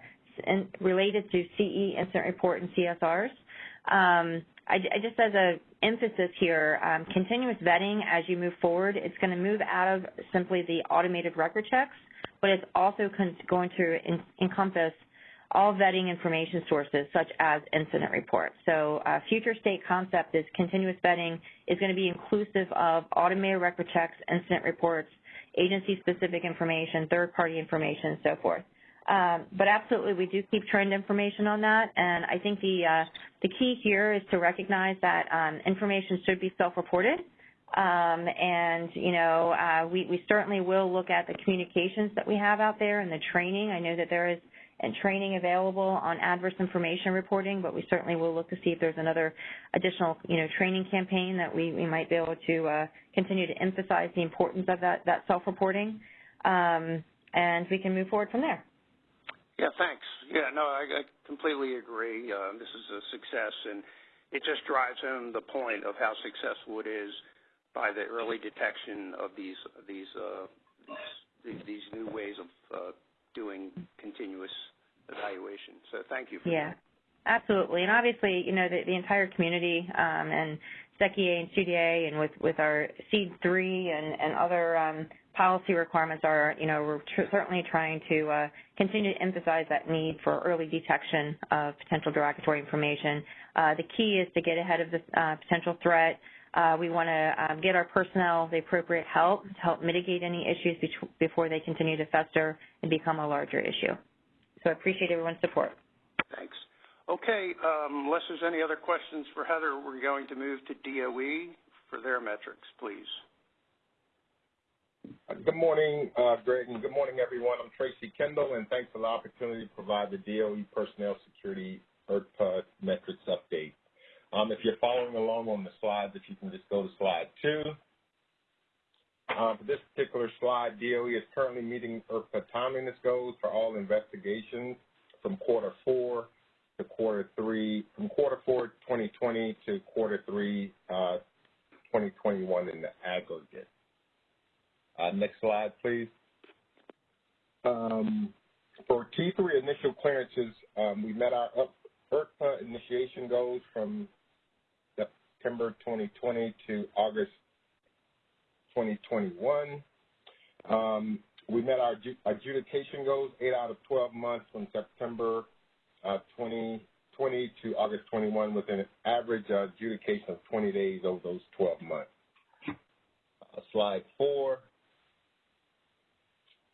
in, related to CE incident report and CSRs. Um, I, I, just as a emphasis here, um, continuous vetting as you move forward, it's going to move out of simply the automated record checks, but it's also going to en encompass all vetting information sources such as incident reports. So uh, future state concept is continuous vetting is going to be inclusive of automated record checks, incident reports, agency-specific information, third-party information, and so forth. Um, but absolutely, we do keep trend information on that, and I think the uh, the key here is to recognize that um, information should be self-reported. Um, and you know, uh, we we certainly will look at the communications that we have out there and the training. I know that there is and training available on adverse information reporting, but we certainly will look to see if there's another additional, you know, training campaign that we, we might be able to uh, continue to emphasize the importance of that, that self-reporting, um, and we can move forward from there. Yeah, thanks. Yeah, no, I, I completely agree. Uh, this is a success, and it just drives home the point of how successful it is by the early detection of these these uh, these, these new ways of uh, doing continuous evaluation. So thank you. yeah, that. absolutely. And obviously, you know, the, the entire community um, and SECIA and CDA and with, with our SEAD 3 and, and other um, policy requirements are, you know, we're tr- certainly trying to uh, continue to emphasize that need for early detection of potential derogatory information. Uh, the key is to get ahead of the uh, potential threat, uh, we want to um, get our personnel the appropriate help to help mitigate any issues be- before they continue to fester and become a larger issue. So I appreciate everyone's support. Thanks. Okay, um, unless there's any other questions for Heather, we're going to move to DOE for their metrics, please. Good morning, uh, Greg, and good morning, everyone. I'm Tracy Kendall, and thanks for the opportunity to provide the DOE Personnel Security IRTPA metrics update. Um, if you're following along on the slides, if you can just go to slide two. Um, for this particular slide, DOE is currently meeting IRTPA timeliness goals for all investigations from quarter four to quarter three, from quarter four 2020 to quarter three uh, 2021 in the aggregate. Uh, next slide, please. Um, for T3 initial clearances, um, we met our IRTPA initiation goals from September 2020 to August 2021. Um, we met our adjudication goals 8 out of 12 months from September uh, 2020 to August 21 with an average uh, adjudication of 20 days over those 12 months. Uh, slide four.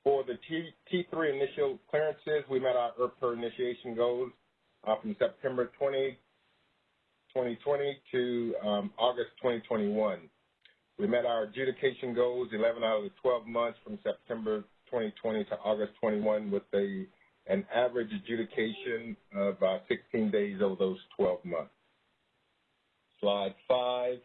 For the T, T3 initial clearances, we met our IRTPA initiation goals uh, from September 20 2020 to um, August 2021. We met our adjudication goals 11 out of the 12 months from September 2020 to August 21 with a, an average adjudication of uh, 16 days over those 12 months. Slide five.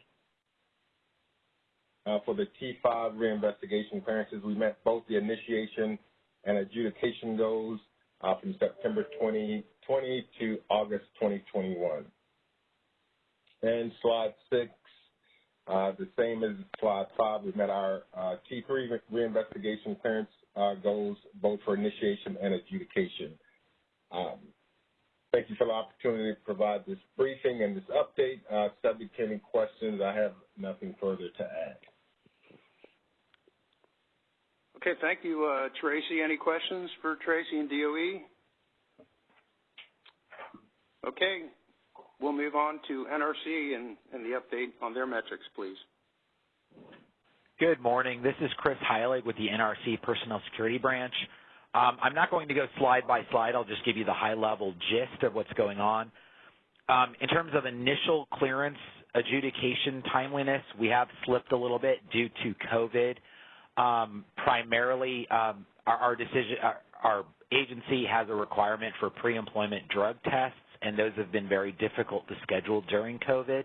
Uh, for the T5 reinvestigation clearances, we met both the initiation and adjudication goals uh, from September 2020 to August 2021. And slide six, uh, the same as slide five, we met our uh, T3 re reinvestigation clearance uh, goals both for initiation and adjudication. Um, thank you for the opportunity to provide this briefing and this update. Uh, subject to any questions, I have nothing further to add. Okay, thank you, uh, Tracy. Any questions for Tracy and DOE? Okay, We'll move on to NRC and, the update on their metrics, please. Good morning. This is Chris Heilig with the NRC Personnel Security Branch. Um, I'm not going to go slide by slide. I'll just give you the high-level gist of what's going on. Um, in terms of initial clearance adjudication timeliness, we have slipped a little bit due to COVID. Um, primarily, our agency has a requirement for pre-employment drug tests and those have been very difficult to schedule during COVID.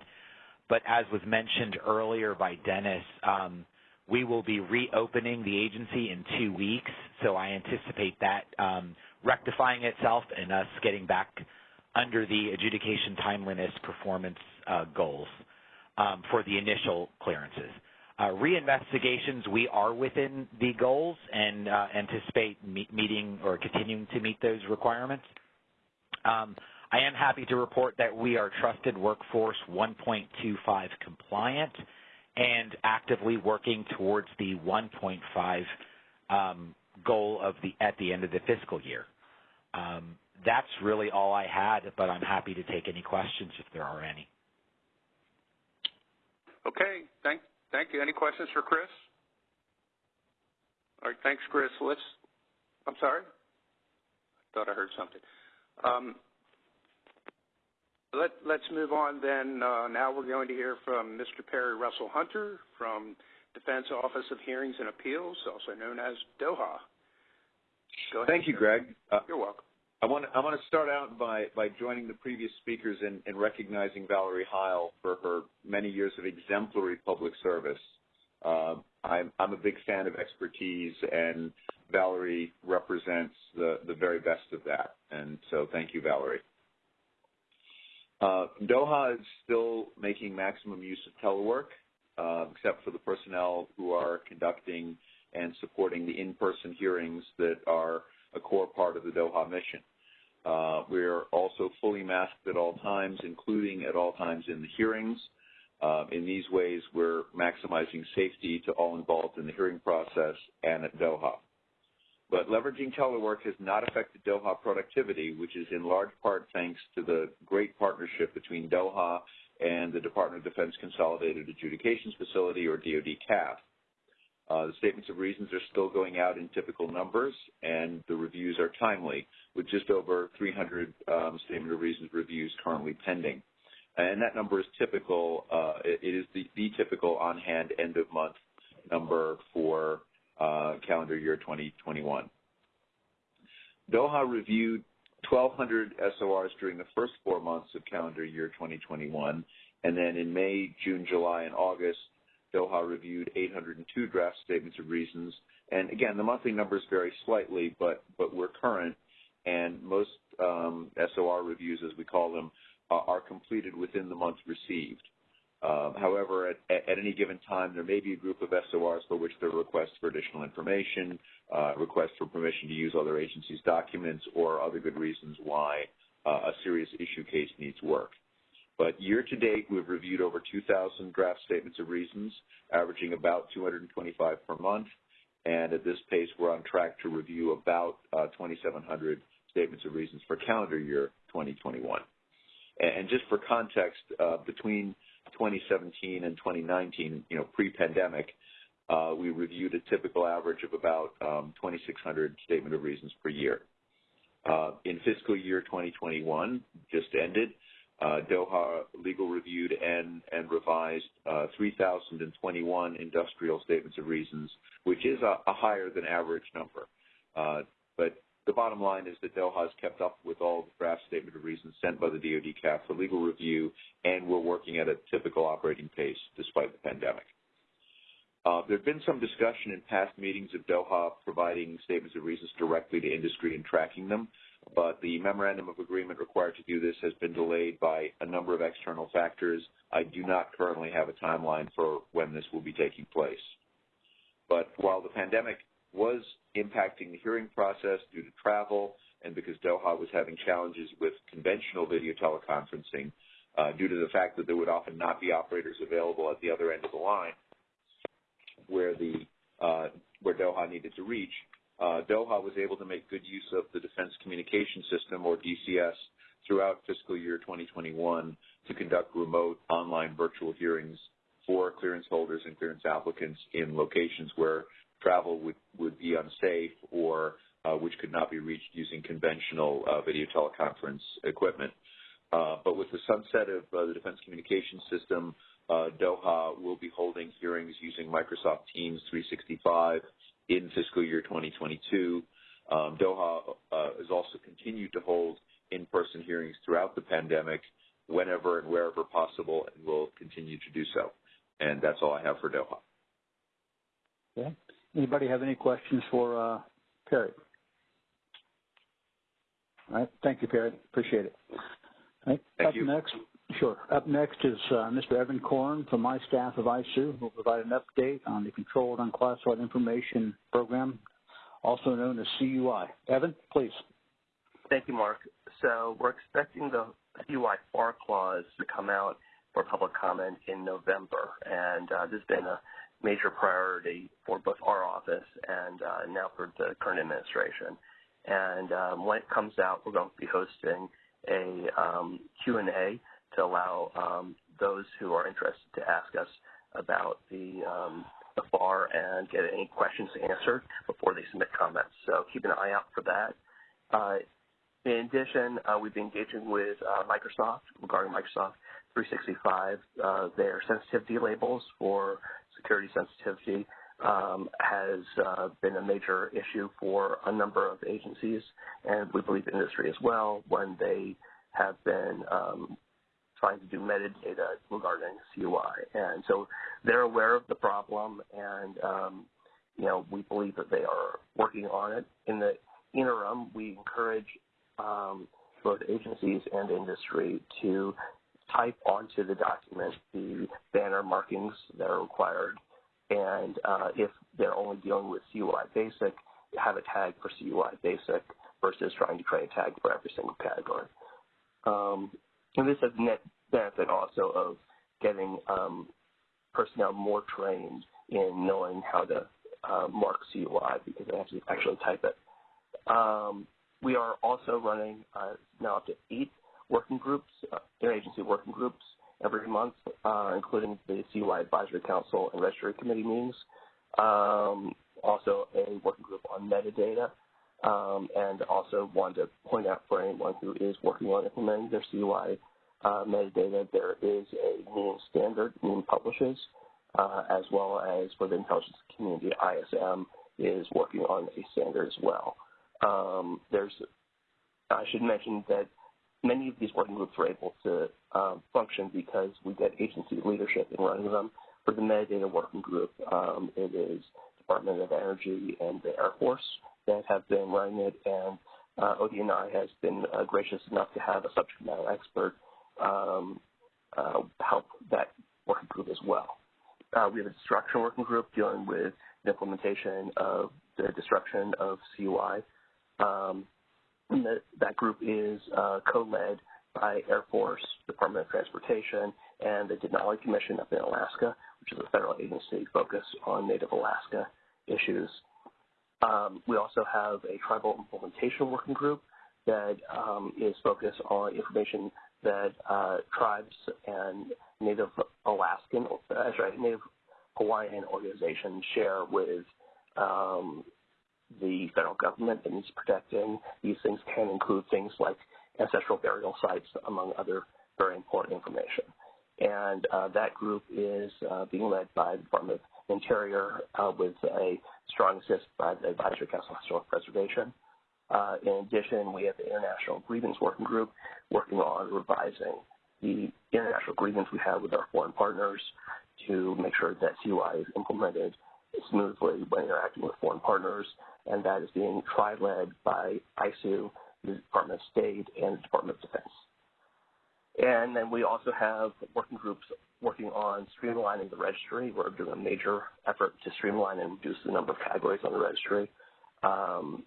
But as was mentioned earlier by Dennis, um, we will be reopening the agency in two weeks, so I anticipate that um, rectifying itself and us getting back under the adjudication timeliness performance uh, goals um, for the initial clearances. Uh, reinvestigations, we are within the goals and uh, anticipate me meeting or continuing to meet those requirements. I am happy to report that we are Trusted Workforce 1.25 compliant and actively working towards the 1.5 um, goal of the at the end of the fiscal year. Um, that's really all I had, but I'm happy to take any questions if there are any. Okay, thank, thank you. Any questions for Chris? All right, thanks, Chris. Let's, I'm sorry? I thought I heard something. Um, let's move on then. Uh, now we're going to hear from Mr. Perry Russell Hunter from Defense Office of Hearings and Appeals, also known as DOHA. Go ahead. Thank you, Greg. Uh, You're welcome. I want to, I want to start out by, by joining the previous speakers in, in recognizing Valerie Heil for her many years of exemplary public service. Uh, I'm, I'm a big fan of expertise, and Valerie represents the, the very best of that. And so thank you, Valerie. Uh, DOHA is still making maximum use of telework, uh, except for the personnel who are conducting and supporting the in-person hearings that are a core part of the DOHA mission. Uh, we're also fully masked at all times, including at all times in the hearings. Uh, in these ways, we're maximizing safety to all involved in the hearing process and at DOHA. But leveraging telework has not affected DOHA productivity, which is in large part thanks to the great partnership between DOHA and the Department of Defense Consolidated Adjudications Facility, or DoD CAF. Uh, the statements of reasons are still going out in typical numbers, and the reviews are timely, with just over 300 um, statement of reasons reviews currently pending. And that number is typical. Uh, it, is the, the, typical on-hand end-of-month number for calendar year 2021. DOHA reviewed 1,200 SORs during the first four months of calendar year 2021, and then in May, June, July, and August, DOHA reviewed 802 draft statements of reasons. And again, the monthly numbers vary slightly, but, but we're current, and most um, SOR reviews, as we call them, uh, are completed within the month received. Um, however, at, any given time, there may be a group of SORs for which there are requests for additional information, uh, requests for permission to use other agencies' documents, or other good reasons why uh, a serious issue case needs work. But year to date, we've reviewed over 2,000 draft statements of reasons, averaging about 225 per month. And at this pace, we're on track to review about uh, 2,700 statements of reasons for calendar year 2021. And just for context, between 2017 and 2019, you know, pre-pandemic, uh, we reviewed a typical average of about um, 2,600 statement of reasons per year. Uh, in fiscal year 2021, just ended, uh, Doha Legal reviewed and, and revised uh, 3,021 industrial statements of reasons, which is a, a higher than average number. Uh, but the bottom line is that Doha has kept up with all the draft statement of reasons sent by the DoD CAF for legal review, and we're working at a typical operating pace despite the pandemic. Uh, there has been some discussion in past meetings of Doha providing statements of reasons directly to industry and tracking them but the memorandum of agreement required to do this has been delayed by a number of external factors. I do not currently have a timeline for when this will be taking place. But while the pandemic was impacting the hearing process due to travel and because Doha was having challenges with conventional video teleconferencing uh, due to the fact that there would often not be operators available at the other end of the line where the uh, where Doha needed to reach, uh, Doha was able to make good use of the Defense Communication System, or DCS, throughout fiscal year 2021 to conduct remote online virtual hearings for clearance holders and clearance applicants in locations where travel would, would be unsafe or uh, which could not be reached using conventional uh, video teleconference equipment. Uh, but with the sunset of uh, the Defense Communication System, uh, Doha will be holding hearings using Microsoft Teams 365 in fiscal year 2022. Um, Doha uh, has also continued to hold in-person hearings throughout the pandemic whenever and wherever possible and will continue to do so. And that's all I have for Doha. Okay. Anybody have any questions for uh, Perry? All right. Thank you, Perry. Appreciate it. All right. Thank Up you. next, Sure. Up next is uh, Mr. Evan Coren from my staff of ISOO, who will provide an update on the Controlled Unclassified Information Program, also known as CUI. Evan, please. Thank you, Mark. So we're expecting the CUI FAR clause to come out for public comment in November, and uh, this has been a major priority for both our office and uh, now for the current administration. And um, when it comes out, we're going to be hosting a um, Q&A to allow um, those who are interested to ask us about the, um, the FAR and get any questions answered before they submit comments. So keep an eye out for that. Uh, in addition, uh, we've been engaging with uh, Microsoft regarding Microsoft 365. Uh, their sensitivity labels for security sensitivity um, has uh, been a major issue for a number of agencies, and we believe industry as well when they have been um, trying to do metadata regarding CUI. And so they're aware of the problem, and um, you know we believe that they are working on it. In the interim, we encourage um, both agencies and industry to type onto the document the banner markings that are required and uh, if they're only dealing with CUI basic, have a tag for CUI basic versus trying to create a tag for every single category. Um, and this has the net benefit also of getting um, personnel more trained in knowing how to uh, mark CUI because they have to actually type it. Um, we are also running uh, now up to eight working groups, uh, interagency working groups every month, uh, including the CUI Advisory Council and Registry Committee meetings. Um, also a working group on metadata, um, and also wanted to point out for anyone who is working on implementing their CUI uh, metadata, there is a NIEM standard NIEM publishes, uh, as well as for the intelligence community, ISM is working on a standard as well. Um, there's, I should mention that many of these working groups are able to um, function because we get agency leadership in running them. For the metadata working group, um, it is Department of Energy and the Air Force that have been running it, and uh, ODNI has been uh, gracious enough to have a subject matter expert um, uh, help that working group as well. Uh, we have a destruction working group dealing with the implementation of the destruction of CUI. Um, that, that group is uh, co-led by Air Force, Department of Transportation, and the Denali Commission up in Alaska, which is a federal agency focused on Native Alaska issues. Um, we also have a tribal implementation working group that um, is focused on information that uh, tribes and Native Alaskan, uh, sorry, Native Hawaiian organizations share with um, the federal government and is protecting. These things can include things like ancestral burial sites, among other very important information. And uh, that group is uh, being led by the Department of Interior uh, with a strong assist by the Advisory Council on Historic Preservation. Uh, in addition, we have the International Grievance Working Group working on revising the international agreements we have with our foreign partners to make sure that CUI is implemented smoothly when interacting with foreign partners and that is being tri-led by ISOO, the Department of State, and the Department of Defense. And then we also have working groups working on streamlining the registry. We're doing a major effort to streamline and reduce the number of categories on the registry. Um,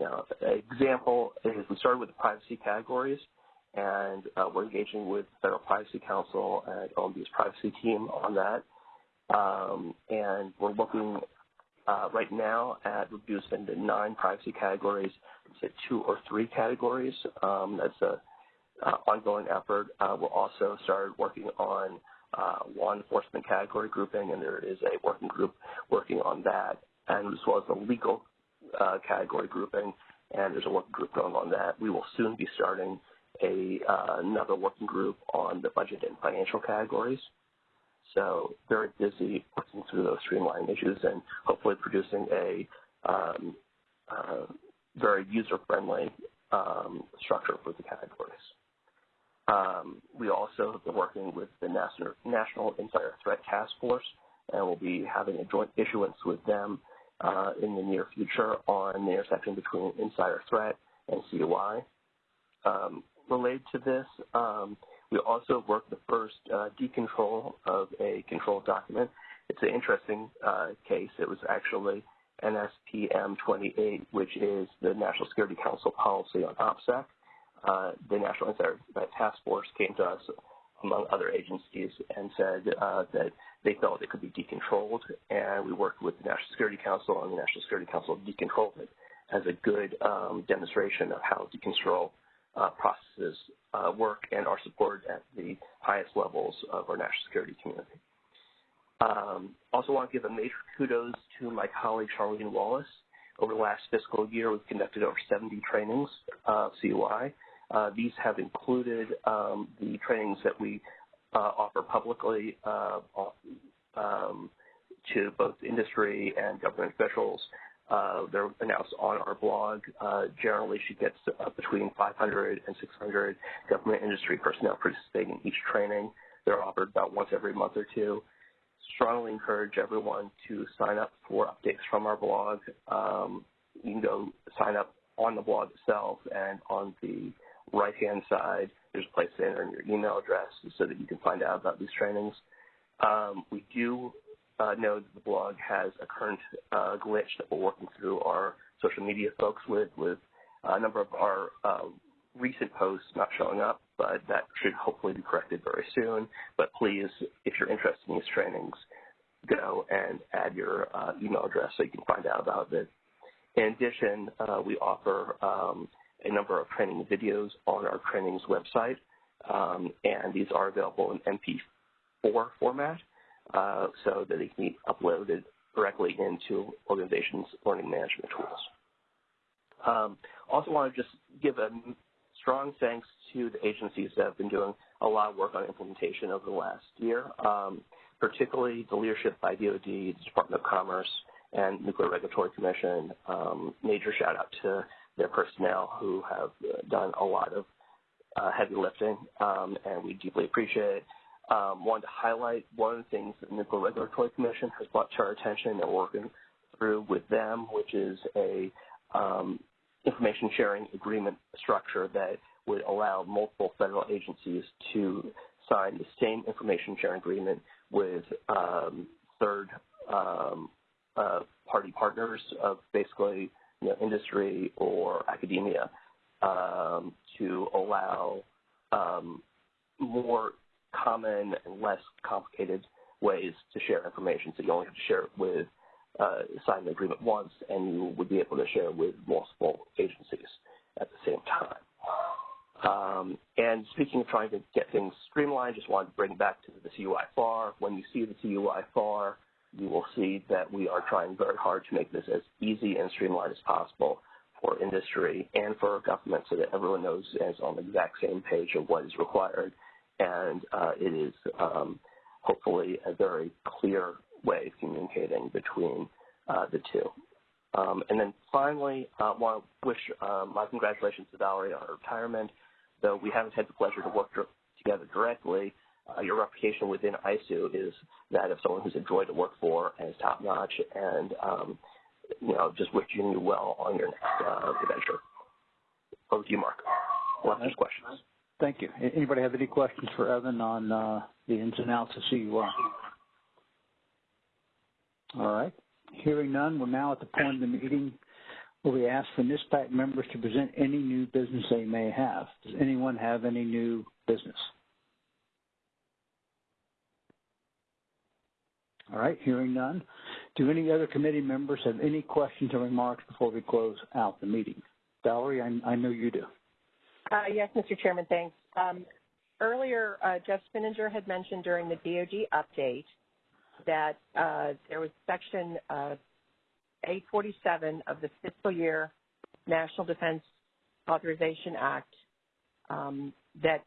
an example is we started with the privacy categories, and uh, we're engaging with the Federal Privacy Council and OMB's privacy team on that. Um, and we're looking uh, right now at reducing the nine privacy categories to two or three categories. Um, that's a uh, ongoing effort. Uh, we'll also start working on uh, law enforcement category grouping, and there is a working group working on that, and as well as the legal uh, category grouping, and there's a working group going on that. We will soon be starting a uh, another working group on the budget and financial categories. So very busy working through those streamlining issues and hopefully producing a um, uh, very user-friendly um, structure for the categories. Um, we also have been working with the National, Insider Threat Task Force, and we'll be having a joint issuance with them uh, in the near future on the intersection between insider threat and CUI. Um, related to this, um, we also worked the first uh, decontrol of a control document. It's an interesting uh, case. It was actually NSPM 28, which is the National Security Council policy on OPSEC. Uh, the National Insider Task Force came to us, among other agencies, and said uh, that they felt it could be decontrolled, and we worked with the National Security Council, and the National Security Council decontrolled it. as a good um, demonstration of how decontrol uh, processes uh, work and are supported at the highest levels of our national security community. Um, also want to give a major kudos to my colleague Charlene Wallace. Over the last fiscal year, we've conducted over 70 trainings of CUI. Uh, these have included um, the trainings that we uh, offer publicly uh, um, to both industry and government officials. Uh, they're announced on our blog. Uh, generally, she gets uh, between 500 and 600 government industry personnel participating in each training. They're offered about once every month or two. Strongly encourage everyone to sign up for updates from our blog. Um, you can go sign up on the blog itself and on the right-hand side, there's a place to enter in your email address so that you can find out about these trainings. Um, we do uh, know that the blog has a current uh, glitch that we're working through our social media folks with, with a number of our uh, recent posts not showing up, but that should hopefully be corrected very soon. But please, if you're interested in these trainings, go and add your uh, email address so you can find out about it. In addition, uh, we offer um, a number of training videos on our trainings website, um, and these are available in MP4 format uh, so that they can be uploaded directly into organizations' learning management tools. Um, also want to just give a strong thanks to the agencies that have been doing a lot of work on implementation over the last year, um, particularly the leadership by DOD, the Department of Commerce, and Nuclear Regulatory Commission. Um, major shout out to their personnel who have done a lot of uh, heavy lifting, um, and we deeply appreciate it. Um, wanted to highlight one of the things that the Nuclear Regulatory Commission has brought to our attention and working through with them, which is a um, information sharing agreement structure that would allow multiple federal agencies to sign the same information sharing agreement with um, third um, uh, party partners of basically you know, industry or academia um, to allow um, more common and less complicated ways to share information. So you only have to share it with uh, sign the agreement once, and you would be able to share with multiple agencies at the same time. Um, and speaking of trying to get things streamlined, just wanted to bring back to the CUI FAR. When you see the CUI FAR, you will see that we are trying very hard to make this as easy and streamlined as possible for industry and for government so that everyone knows and is on the exact same page of what is required. And uh, it is um, hopefully a very clear way of communicating between uh, the two. Um, and then finally, I uh, want to wish uh, my congratulations to Valerie on her retirement. Though we haven't had the pleasure to work together directly, uh, your reputation within ISOO is that of someone who's a joy to work for and is top notch. And um, you know, just wishing you well on your next uh, adventure. Over to you, Mark. We'll answer questions. Thank you. Anybody have any questions for Evan on uh, the ins and outs of CUI? All right. Hearing none, we're now at the point of the meeting where we ask for NISPAC members to present any new business they may have. Does anyone have any new business? All right, hearing none. Do any other committee members have any questions or remarks before we close out the meeting? Valerie, I, I know you do. Uh, yes, Mr. Chairman, thanks. Um, earlier, uh, Jeff Spinnanger had mentioned during the DOD update that uh, there was Section uh, 847 of the fiscal year National Defense Authorization Act um, that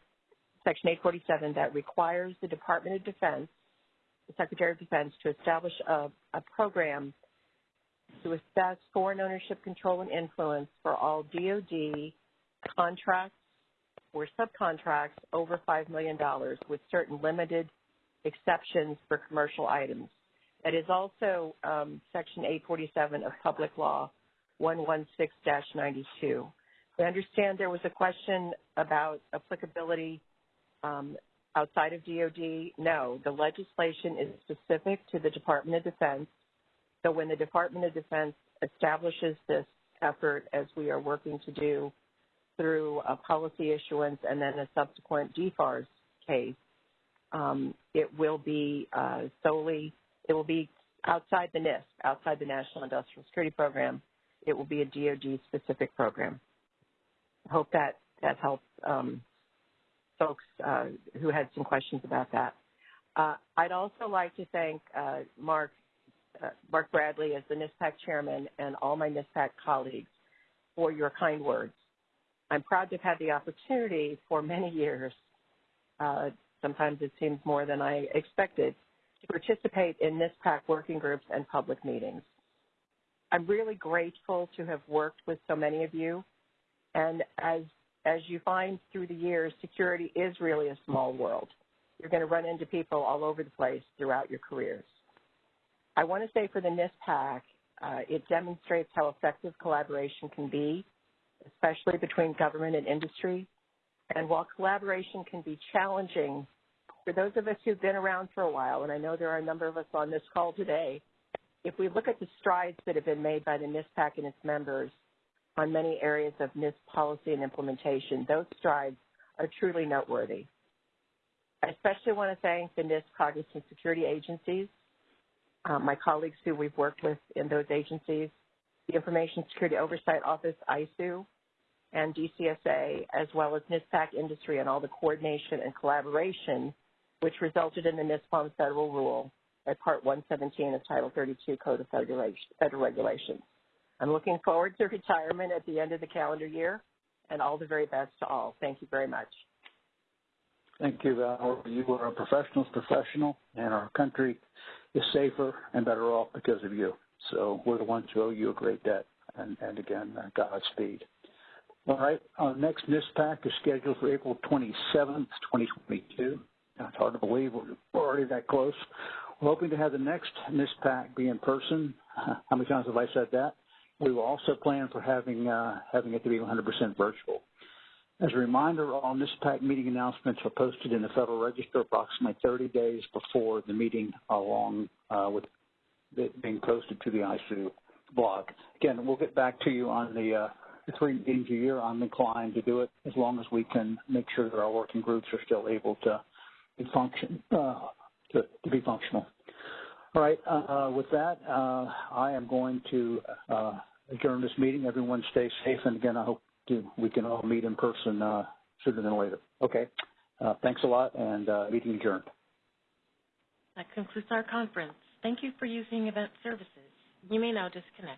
Section 847 that requires the Department of Defense the Secretary of Defense to establish a, a program to assess foreign ownership, control, and influence for all DoD contracts or subcontracts over $5 million with certain limited exceptions for commercial items. That is also um, Section 847 of Public Law 116-92. I understand there was a question about applicability um, outside of DOD? No. The legislation is specific to the Department of Defense. So when the Department of Defense establishes this effort, as we are working to do through a policy issuance and then a subsequent DFARS case, um, it will be uh, solely, it will be outside the NISP, outside the National Industrial Security Program, it will be a DoD-specific program. I hope that that helps um, folks uh, who had some questions about that. Uh, I'd also like to thank uh, Mark uh, Mark Bradley as the NISPAC chairman and all my NISPAC colleagues for your kind words. I'm proud to have had the opportunity for many years, uh, sometimes it seems more than I expected, to participate in NISPAC working groups and public meetings. I'm really grateful to have worked with so many of you. And as, as you find through the years, security is really a small world. You're going to run into people all over the place throughout your careers. I want to say for the NISPAC, uh, it demonstrates how effective collaboration can be, especially between government and industry. And while collaboration can be challenging, for those of us who've been around for a while, and I know there are a number of us on this call today, if we look at the strides that have been made by the NISPAC and its members on many areas of NISP policy and implementation, those strides are truly noteworthy. I especially want to thank the NISP Cognizant Security Agencies um, my colleagues who we've worked with in those agencies, the Information Security Oversight Office, ISOO, and DCSA, as well as NISPAC industry and all the coordination and collaboration which resulted in the NISPOM federal rule at Part 117 of Title 32 Code of Federal Regulations. I'm looking forward to retirement at the end of the calendar year, and all the very best to all. Thank you very much. Thank you, Val. You are a professional's professional, and our country is safer and better off because of you. So we're the ones who owe you a great debt. And, and again, uh, Godspeed. All right, our next NISPAC is scheduled for April 27th, 2022. It's hard to believe we're already that close. We're hoping to have the next NISPAC be in person. How many times have I said that? We will also plan for having uh, having it to be 100% virtual. As a reminder, all NISPAC meeting announcements are posted in the Federal Register approximately 30 days before the meeting, along uh, with it being posted to the ISOO blog. Again, we'll get back to you on the, uh, the three meetings a year. I'm inclined to do it as long as we can make sure that our working groups are still able to be function uh, to, to, be functional. All right. Uh, with that, uh, I am going to uh, adjourn this meeting. Everyone stay safe, and again, I hope to, we can all meet in person uh, sooner than later. Okay. Uh, thanks a lot, and meeting adjourned. That concludes our conference. Thank you for using Event Services. You may now disconnect.